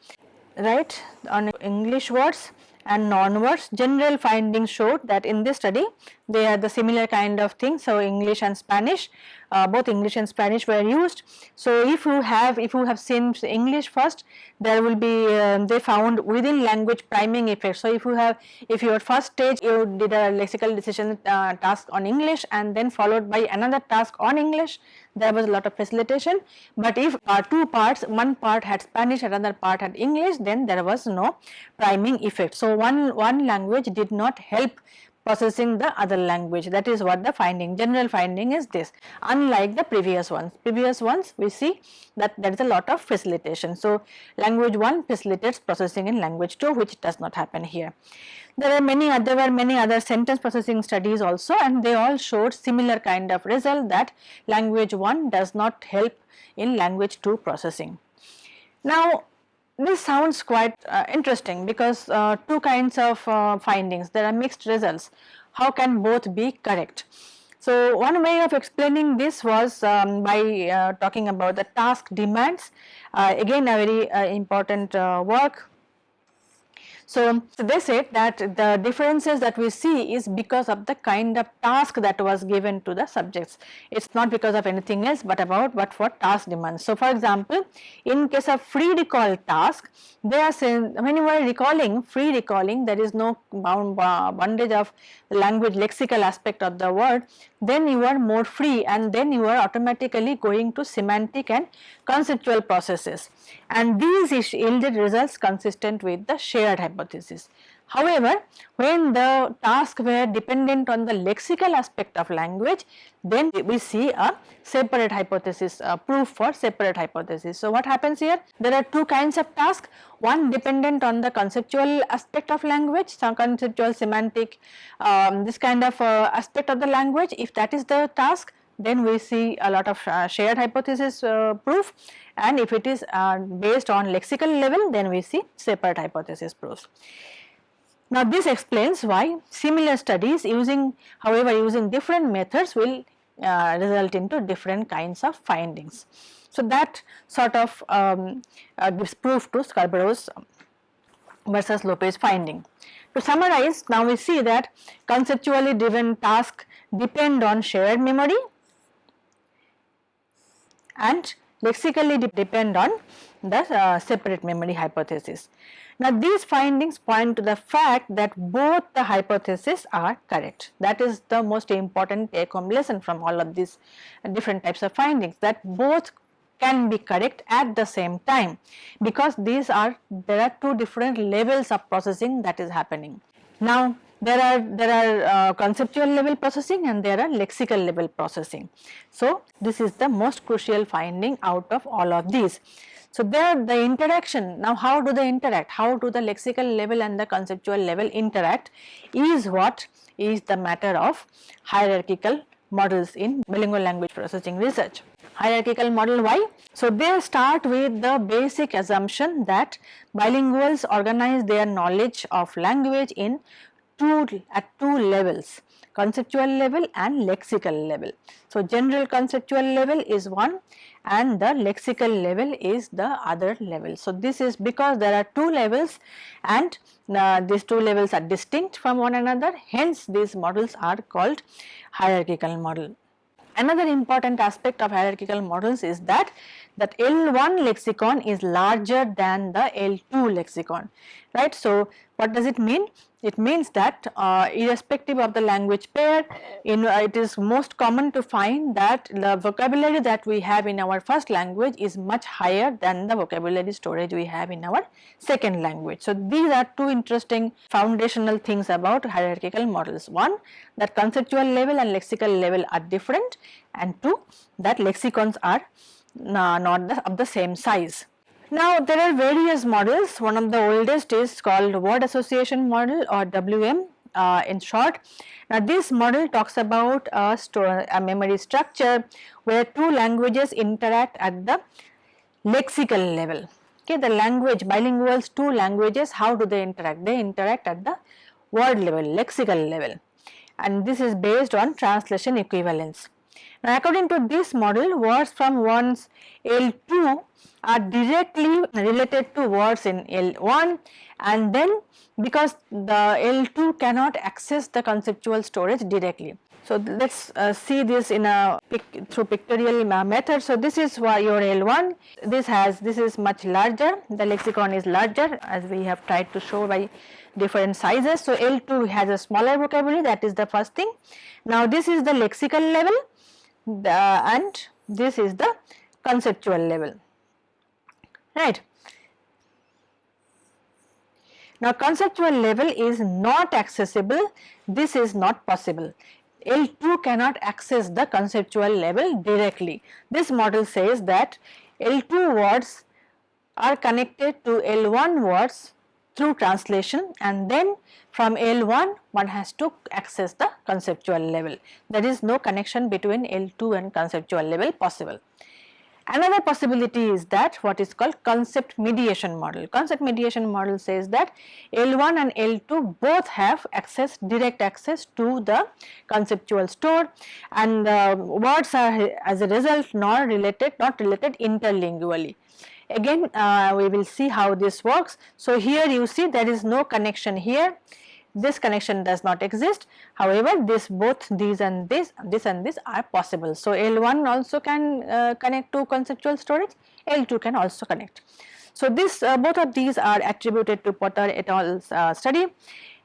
right on English words and non-words. General findings showed that in this study they are the similar kind of thing. So, English and Spanish uh, both English and Spanish were used. So, if you have if you have seen English first there will be uh, they found within language priming effect. So, if you have if your first stage you did a lexical decision uh, task on English and then followed by another task on English there was a lot of facilitation, but if uh, two parts one part had Spanish another part had English then there was no priming effect. So, one, one language did not help processing the other language. That is what the finding general finding is this. Unlike the previous ones. Previous ones we see that there is a lot of facilitation. So language 1 facilitates processing in language 2 which does not happen here. There are many there were many other sentence processing studies also and they all showed similar kind of result that language 1 does not help in language 2 processing. Now this sounds quite uh, interesting because uh, two kinds of uh, findings. There are mixed results. How can both be correct. So one way of explaining this was um, by uh, talking about the task demands. Uh, again a very uh, important work so, they said that the differences that we see is because of the kind of task that was given to the subjects. It is not because of anything else but about what for task demands. So, for example, in case of free recall task, they are saying when you are recalling free recalling there is no bound uh, bondage of language lexical aspect of the word then you are more free and then you are automatically going to semantic and conceptual processes and these yielded results consistent with the shared hypothesis. However, when the tasks were dependent on the lexical aspect of language, then we see a separate hypothesis, a proof for separate hypothesis. So, what happens here? There are two kinds of tasks, one dependent on the conceptual aspect of language, some conceptual semantic, um, this kind of uh, aspect of the language, if that is the task, then we see a lot of uh, shared hypothesis uh, proof and if it is uh, based on lexical level then we see separate hypothesis proofs. Now this explains why similar studies using however using different methods will uh, result into different kinds of findings. So that sort of um, uh, gives proof to Scarborough's versus Lopez finding. To summarize now we see that conceptually driven tasks depend on shared memory and lexically depend on the uh, separate memory hypothesis. Now these findings point to the fact that both the hypotheses are correct. That is the most important take home lesson from all of these different types of findings that both can be correct at the same time because these are there are two different levels of processing that is happening. Now there are there are uh, conceptual level processing and there are lexical level processing. So this is the most crucial finding out of all of these. So, there the interaction now how do they interact how do the lexical level and the conceptual level interact is what is the matter of hierarchical models in bilingual language processing research. Hierarchical model why? So, they start with the basic assumption that bilinguals organize their knowledge of language in two at two levels conceptual level and lexical level. So, general conceptual level is one and the lexical level is the other level. So, this is because there are two levels and uh, these two levels are distinct from one another hence these models are called hierarchical model. Another important aspect of hierarchical models is that that L1 lexicon is larger than the L2 lexicon right. So, what does it mean? It means that uh, irrespective of the language pair, in, uh, it is most common to find that the vocabulary that we have in our first language is much higher than the vocabulary storage we have in our second language. So, these are two interesting foundational things about hierarchical models. One that conceptual level and lexical level are different and two that lexicons are uh, not the, of the same size. Now there are various models, one of the oldest is called word association model or WM uh, in short. Now this model talks about a, store, a memory structure where two languages interact at the lexical level. Okay, the language bilinguals two languages how do they interact? They interact at the word level, lexical level and this is based on translation equivalence. Now according to this model words from one's L2 are directly related to words in L1 and then because the L2 cannot access the conceptual storage directly. So, let us uh, see this in a pic through pictorial method. So, this is your L1, this has this is much larger, the lexicon is larger as we have tried to show by different sizes. So, L2 has a smaller vocabulary that is the first thing. Now, this is the lexical level the, and this is the conceptual level right. Now conceptual level is not accessible, this is not possible. L2 cannot access the conceptual level directly. This model says that L2 words are connected to L1 words through translation and then from L1 one has to access the conceptual level. There is no connection between L2 and conceptual level possible. Another possibility is that what is called concept mediation model. Concept mediation model says that L1 and L2 both have access direct access to the conceptual store and uh, words are as a result not related not related interlingually. Again uh, we will see how this works. So, here you see there is no connection here this connection does not exist. However, this both these and this, this and this are possible. So, L1 also can uh, connect to conceptual storage, L2 can also connect. So, this uh, both of these are attributed to Potter et al. Uh, study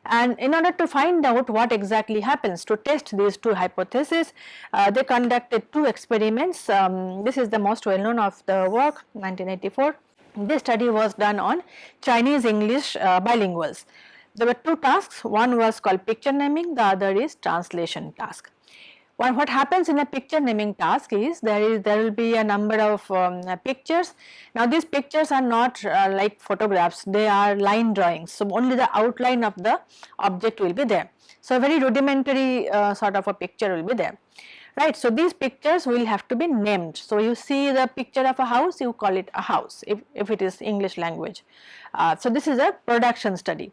and in order to find out what exactly happens to test these two hypotheses uh, they conducted two experiments. Um, this is the most well known of the work 1984 this study was done on Chinese English uh, bilinguals. There were two tasks. One was called picture naming the other is translation task well, what happens in a picture naming task is there is there will be a number of um, pictures. Now these pictures are not uh, like photographs, they are line drawings. So only the outline of the object will be there. So a very rudimentary uh, sort of a picture will be there right. So these pictures will have to be named. So you see the picture of a house you call it a house if, if it is English language. Uh, so this is a production study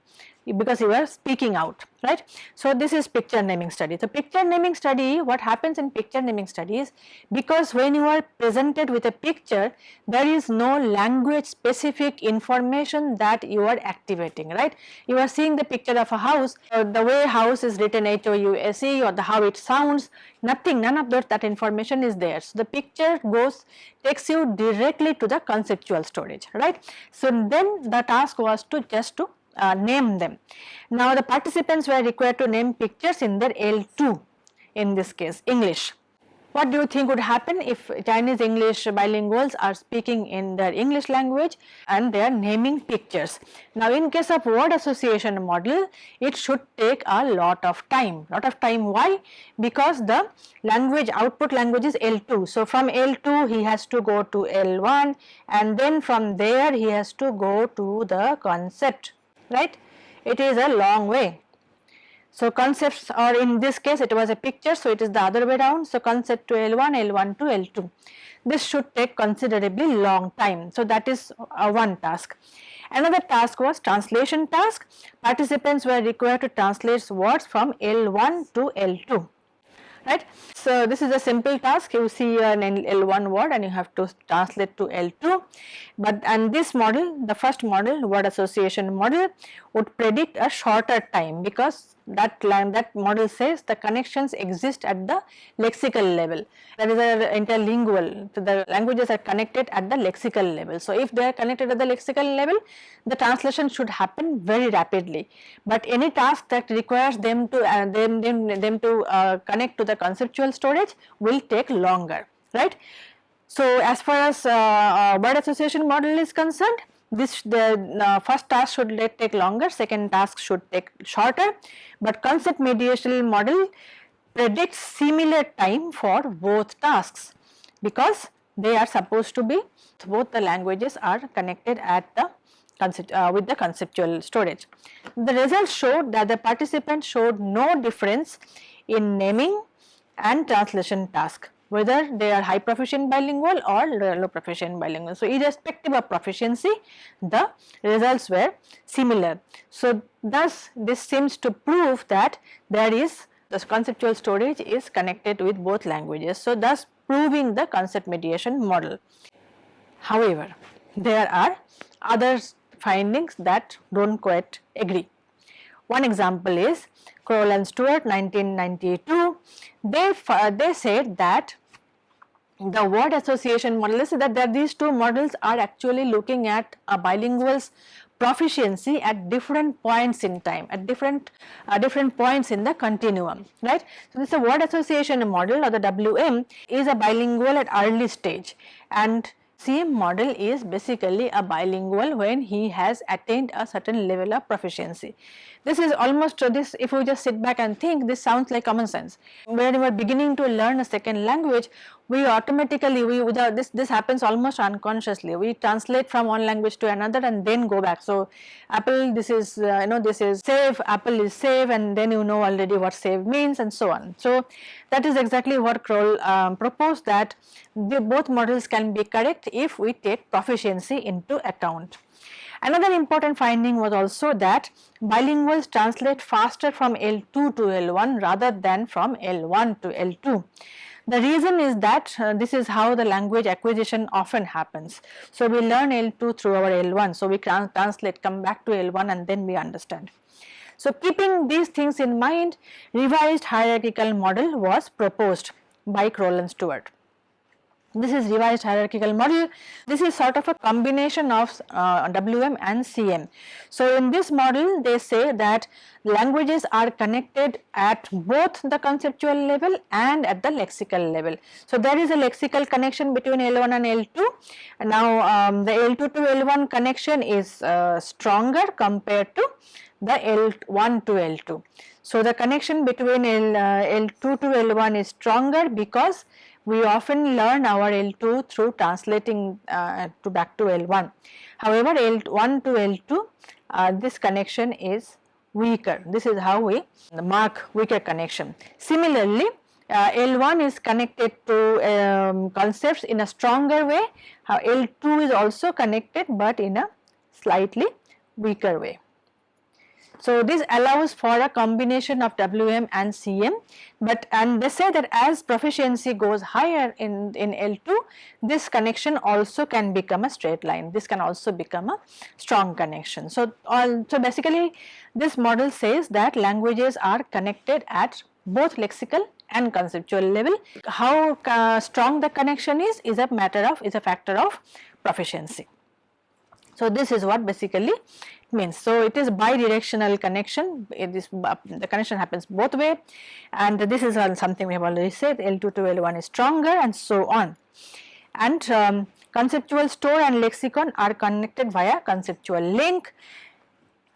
because you are speaking out right. So, this is picture naming study. So, picture naming study what happens in picture naming studies because when you are presented with a picture there is no language specific information that you are activating right. You are seeing the picture of a house or the way house is written H O U S E or the how it sounds nothing none of that, that information is there. So, the picture goes takes you directly to the conceptual storage right. So, then the task was to just to uh, name them. Now the participants were required to name pictures in their L2 in this case English. What do you think would happen if Chinese English bilinguals are speaking in their English language and they are naming pictures. Now in case of word association model it should take a lot of time, lot of time why? Because the language output language is L2. So from L2 he has to go to L1 and then from there he has to go to the concept right it is a long way. So concepts or in this case it was a picture so it is the other way around so concept to L1 L1 to L2 this should take considerably long time so that is uh, one task. Another task was translation task participants were required to translate words from L1 to L2 right. So, this is a simple task. You see an L1 word and you have to translate to L2 but and this model the first model word association model would predict a shorter time because that that model says the connections exist at the lexical level. That is a interlingual. So the languages are connected at the lexical level. So if they are connected at the lexical level the translation should happen very rapidly. But any task that requires them to uh, them, them them to uh, connect to the conceptual storage will take longer right so as far as uh, uh word association model is concerned this the uh, first task should take longer, second task should take shorter, but concept mediation model predicts similar time for both tasks because they are supposed to be both the languages are connected at the concept uh, with the conceptual storage. The results showed that the participants showed no difference in naming and translation task whether they are high proficient bilingual or low proficient bilingual. So, irrespective of proficiency the results were similar. So, thus this seems to prove that there is the conceptual storage is connected with both languages. So, thus proving the concept mediation model. However, there are other findings that do not quite agree. One example is Kroll and Stewart 1992, they, they said that the word association model is that, that these two models are actually looking at a bilingual's proficiency at different points in time at different uh, different points in the continuum right? So this is a word association model or the wm is a bilingual at early stage. And CM model is basically a bilingual when he has attained a certain level of proficiency. This is almost this if we just sit back and think this sounds like common sense. When we are beginning to learn a second language we automatically we without this this happens almost unconsciously we translate from one language to another and then go back. So apple this is uh, you know this is save apple is save and then you know already what save means and so on. So that is exactly what Kroll um, proposed that the, both models can be correct if we take proficiency into account. Another important finding was also that bilinguals translate faster from L2 to L1 rather than from L1 to L2. The reason is that uh, this is how the language acquisition often happens. So, we learn L2 through our L1. So, we trans translate come back to L1 and then we understand. So, keeping these things in mind revised hierarchical model was proposed by Kroll and Stewart. This is revised hierarchical model. This is sort of a combination of uh, WM and CM. So, in this model they say that languages are connected at both the conceptual level and at the lexical level. So, there is a lexical connection between L1 and L2. Now, um, the L2 to L1 connection is uh, stronger compared to the L1 to L2. So, the connection between L, uh, L2 to L1 is stronger because we often learn our L2 through translating uh, to back to L1. However, L1 to L2 uh, this connection is weaker. This is how we mark weaker connection. Similarly, uh, L1 is connected to um, concepts in a stronger way, L2 is also connected but in a slightly weaker way. So, this allows for a combination of WM and CM, but and they say that as proficiency goes higher in, in L2, this connection also can become a straight line, this can also become a strong connection. So, all, so basically this model says that languages are connected at both lexical and conceptual level. How uh, strong the connection is, is a matter of, is a factor of proficiency. So, this is what basically means. So, it is bidirectional connection, it the connection happens both way and this is something we have already said L2 to L1 is stronger and so on. And um, conceptual store and lexicon are connected via conceptual link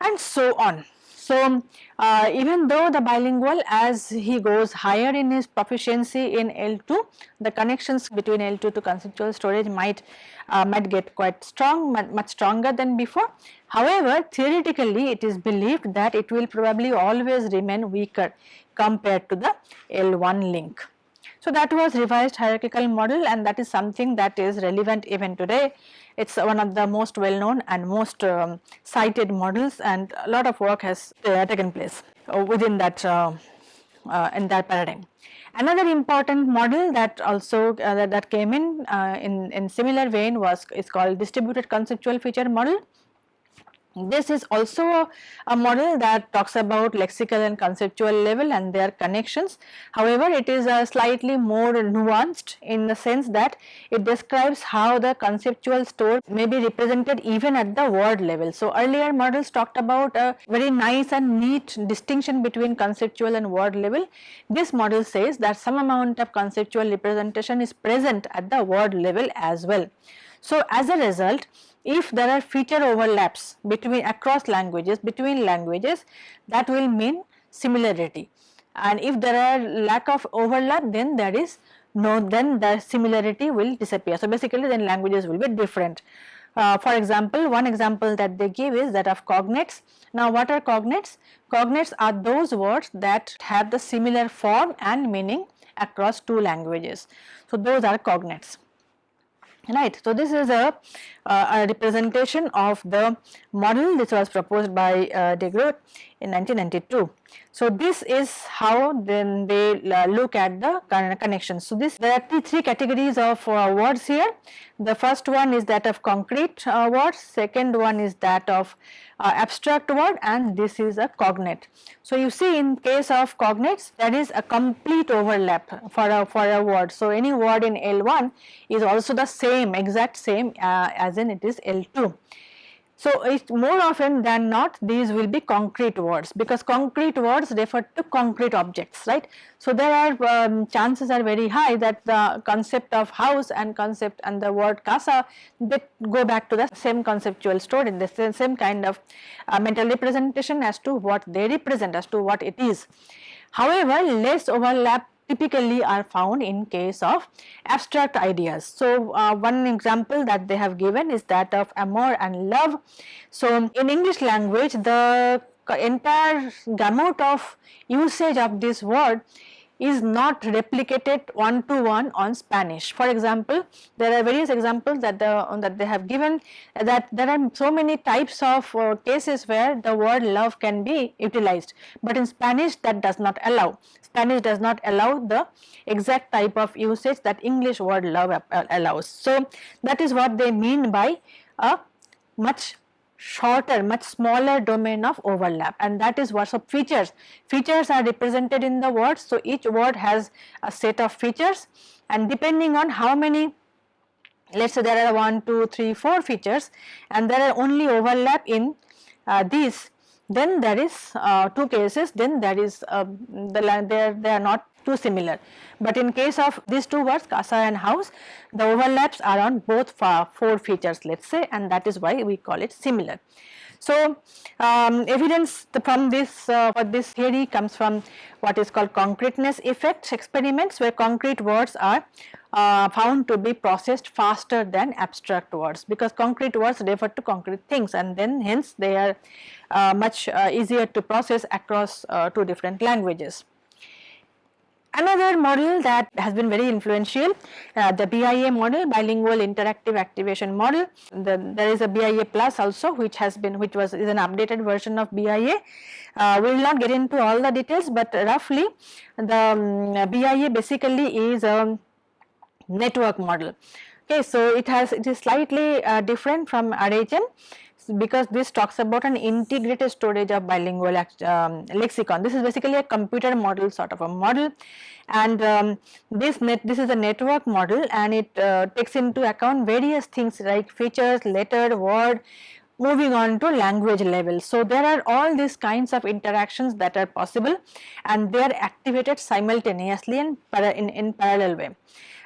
and so on. So, uh, even though the bilingual as he goes higher in his proficiency in L2, the connections between L2 to conceptual storage might uh, might get quite strong, much stronger than before. However, theoretically it is believed that it will probably always remain weaker compared to the L1 link. So, that was revised hierarchical model and that is something that is relevant even today. It is one of the most well known and most um, cited models and a lot of work has uh, taken place uh, within that uh, uh, in that paradigm. Another important model that also uh, that, that, came in uh, in in similar vein was is called distributed conceptual feature model this is also a, a, model that talks about lexical and conceptual level and their connections. However, it is a slightly more nuanced in the sense that it describes how the conceptual store may be represented even at the word level. So, earlier models talked about a very nice and neat distinction between conceptual and word level. This model says that some amount of conceptual representation is present at the word level as well. So, as a result if there are feature overlaps between across languages between languages that will mean similarity and if there are lack of overlap then there is no then the similarity will disappear. So, basically then languages will be different. Uh, for example, one example that they give is that of cognates. Now, what are cognates? Cognates are those words that have the similar form and meaning across two languages. So, those are cognates right. So, this is a, a representation of the model this was proposed by uh, de in 1992. So, this is how then they uh, look at the connections. So, this there are three categories of uh, words here. The first one is that of concrete uh, words, second one is that of uh, abstract word and this is a cognate. So, you see in case of cognates that is a complete overlap for a, for a word. So, any word in L1 is also the same exact same uh, as in it is L2. So, it more often than not these will be concrete words because concrete words refer to concrete objects right. So, there are um, chances are very high that the concept of house and concept and the word casa they go back to the same conceptual store in the same kind of uh, mental representation as to what they represent as to what it is. However, less overlap typically are found in case of abstract ideas. So, uh, one example that they have given is that of amor and love. So, in English language the entire gamut of usage of this word is not replicated one to one on Spanish. For example, there are various examples that the that they have given that there are so many types of uh, cases where the word love can be utilized, but in Spanish that does not allow. Spanish does not allow the exact type of usage that English word love allows. So, that is what they mean by a much shorter much smaller domain of overlap. And that is what so features features are represented in the words so each word has a set of features. And depending on how many let us say there are 1, 2, 3, 4 features and there are only overlap in uh, these then there is uh, two cases. Then there is uh, the they are not too similar. But in case of these two words casa and house the overlaps are on both four features let us say and that is why we call it similar. So, um, evidence from this uh, for this theory comes from what is called concreteness effect experiments where concrete words are uh, found to be processed faster than abstract words because concrete words refer to concrete things and then hence they are uh, much uh, easier to process across uh, two different languages. Another model that has been very influential, uh, the BIA model, bilingual interactive activation model. The, there is a BIA plus also which has been, which was is an updated version of BIA. Uh, we will not get into all the details, but roughly the um, BIA basically is a network model. Okay, so it has it is slightly uh, different from RHM because this talks about an integrated storage of bilingual um, lexicon. This is basically a computer model sort of a model and um, this net this is a network model and it uh, takes into account various things like features, letter, word, moving on to language level. So, there are all these kinds of interactions that are possible and they are activated simultaneously in, in, in parallel way.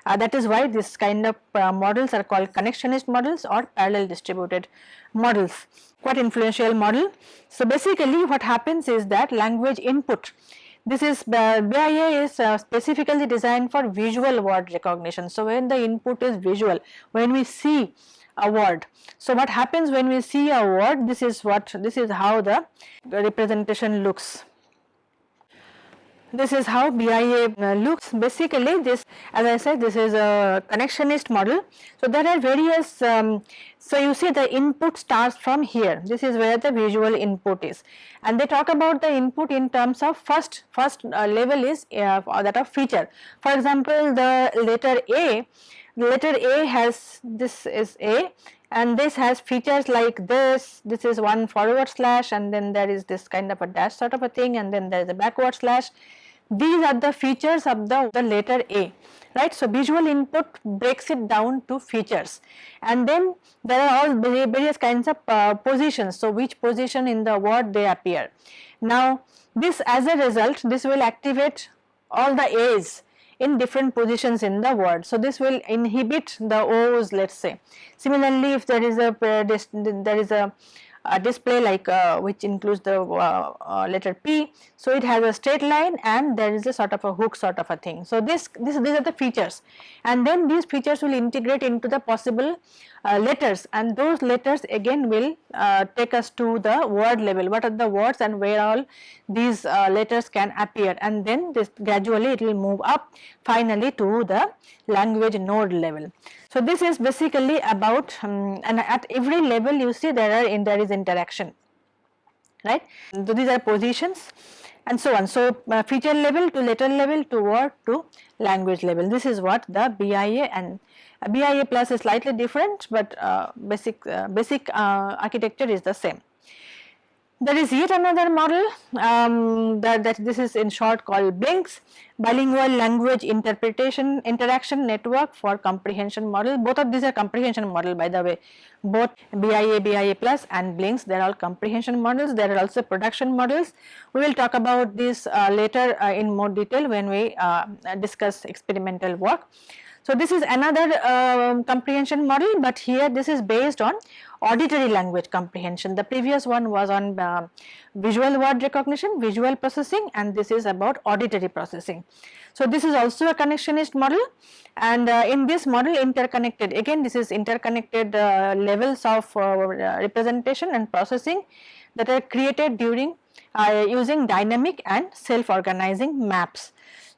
Uh, that is why this kind of uh, models are called connectionist models or parallel distributed models, quite influential model. So, basically what happens is that language input this is uh, BIA is uh, specifically designed for visual word recognition. So, when the input is visual, when we see a word. So, what happens when we see a word, this is what, this is how the representation looks this is how BIA uh, looks basically. This as I said this is a connectionist model. So, there are various um, so you see the input starts from here. This is where the visual input is. And they talk about the input in terms of first first uh, level is uh, that of feature. For example, the letter A the letter A has this is A and this has features like this, this is one forward slash and then there is this kind of a dash sort of a thing and then there is a backward slash these are the features of the, the letter A right. So, visual input breaks it down to features and then there are all various kinds of uh, positions. So, which position in the word they appear. Now, this as a result this will activate all the A's in different positions in the word. So, this will inhibit the O's let us say. Similarly, if there is a there is a uh, display like uh, which includes the uh, uh, letter P. So, it has a straight line and there is a sort of a hook sort of a thing. So, this, this these are the features and then these features will integrate into the possible uh, letters and those letters again will uh, take us to the word level what are the words and where all these letters can appear and then this gradually it will move up finally to the language node level. So, this is basically about um, and at every level you see there are there is interaction right. So, these are positions and so on. So, uh, feature level to letter level to word to language level this is what the BIA and BIA plus is slightly different, but uh, basic uh, basic uh, architecture is the same. There is yet another model um, that, that this is in short called BLINCS, Bilingual Language Interpretation Interaction Network for Comprehension Model. Both of these are comprehension model by the way, both BIA, BIA plus and BLINCS they are all comprehension models. There are also production models. We will talk about this uh, later uh, in more detail when we uh, discuss experimental work. So, this is another uh, comprehension model, but here this is based on auditory language comprehension. The previous one was on uh, visual word recognition, visual processing and this is about auditory processing. So, this is also a connectionist model and uh, in this model interconnected again this is interconnected uh, levels of uh, representation and processing that are created during uh, using dynamic and self organizing maps.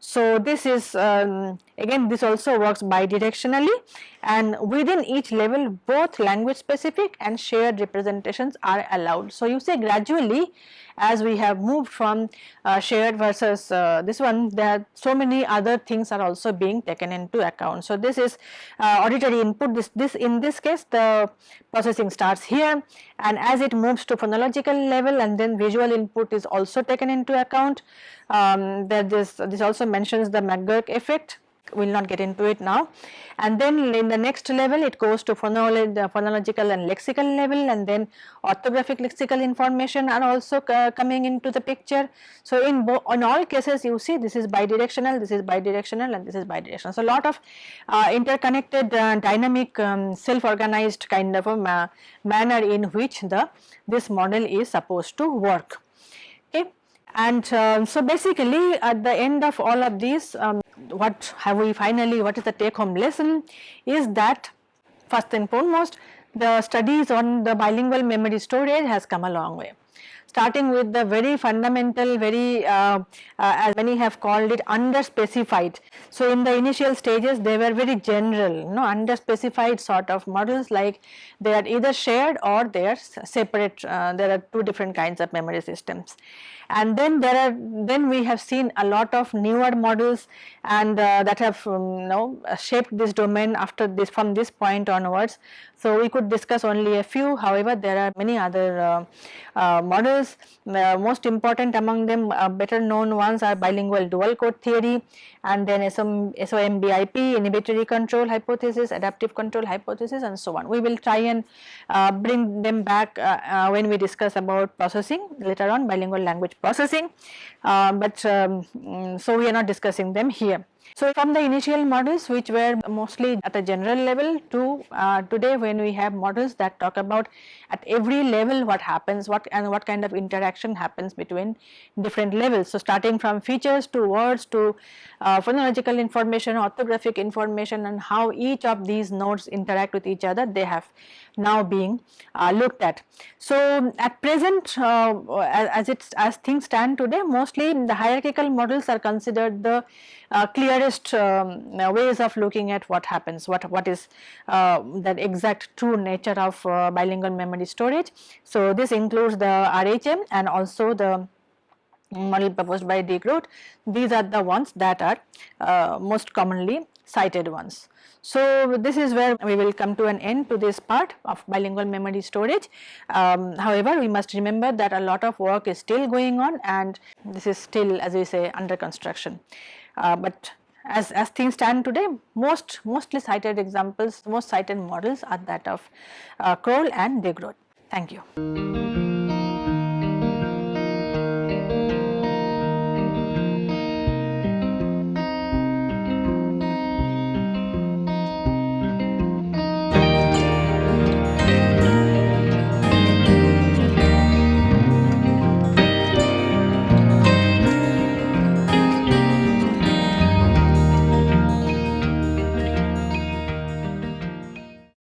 So, this is um, again this also works bidirectionally and within each level both language specific and shared representations are allowed. So, you say gradually as we have moved from uh, shared versus uh, this one there are so many other things are also being taken into account. So, this is uh, auditory input. This, this in this case the processing starts here. And as it moves to phonological level and then visual input is also taken into account. Um, that this this also mentions the McGurk effect we will not get into it now. And then in the next level it goes to phonological and lexical level and then orthographic lexical information are also uh, coming into the picture. So in, in all cases you see this is bidirectional, this is bidirectional and this is bidirectional. So lot of uh, interconnected uh, dynamic um, self organized kind of a ma manner in which the this model is supposed to work. And um, so basically at the end of all of these um, what have we finally what is the take home lesson is that first and foremost the studies on the bilingual memory storage has come a long way starting with the very fundamental, very uh, uh, as many have called it underspecified. So, in the initial stages they were very general, you know underspecified sort of models like they are either shared or they are separate, uh, there are two different kinds of memory systems and then there are then we have seen a lot of newer models and uh, that have um, you know shaped this domain after this from this point onwards. So, we could discuss only a few however there are many other uh, uh, models uh, most important among them uh, better known ones are bilingual dual code theory and then SM, SOMBIP inhibitory control hypothesis adaptive control hypothesis and so on. We will try and uh, bring them back when we discuss about processing later on bilingual language processing, uh, but um, mm, so we are not discussing them here. So, from the initial models which were mostly at a general level to uh, today when we have models that talk about at every level what happens what and what kind of interaction happens between different levels. So, starting from features to words to uh, phonological information, orthographic information and how each of these nodes interact with each other they have now being uh, looked at. So, at present uh, as it as things stand today mostly the hierarchical models are considered the uh, clearest um, ways of looking at what happens, what, what is uh, the exact true nature of uh, bilingual memory storage. So, this includes the RHM and also the model proposed by de Groot. These are the ones that are uh, most commonly cited ones. So, this is where we will come to an end to this part of bilingual memory storage. Um, however, we must remember that a lot of work is still going on and this is still as we say under construction. Uh, but as, as things stand today most mostly cited examples most cited models are that of uh, Kroll and de Groot. Thank you.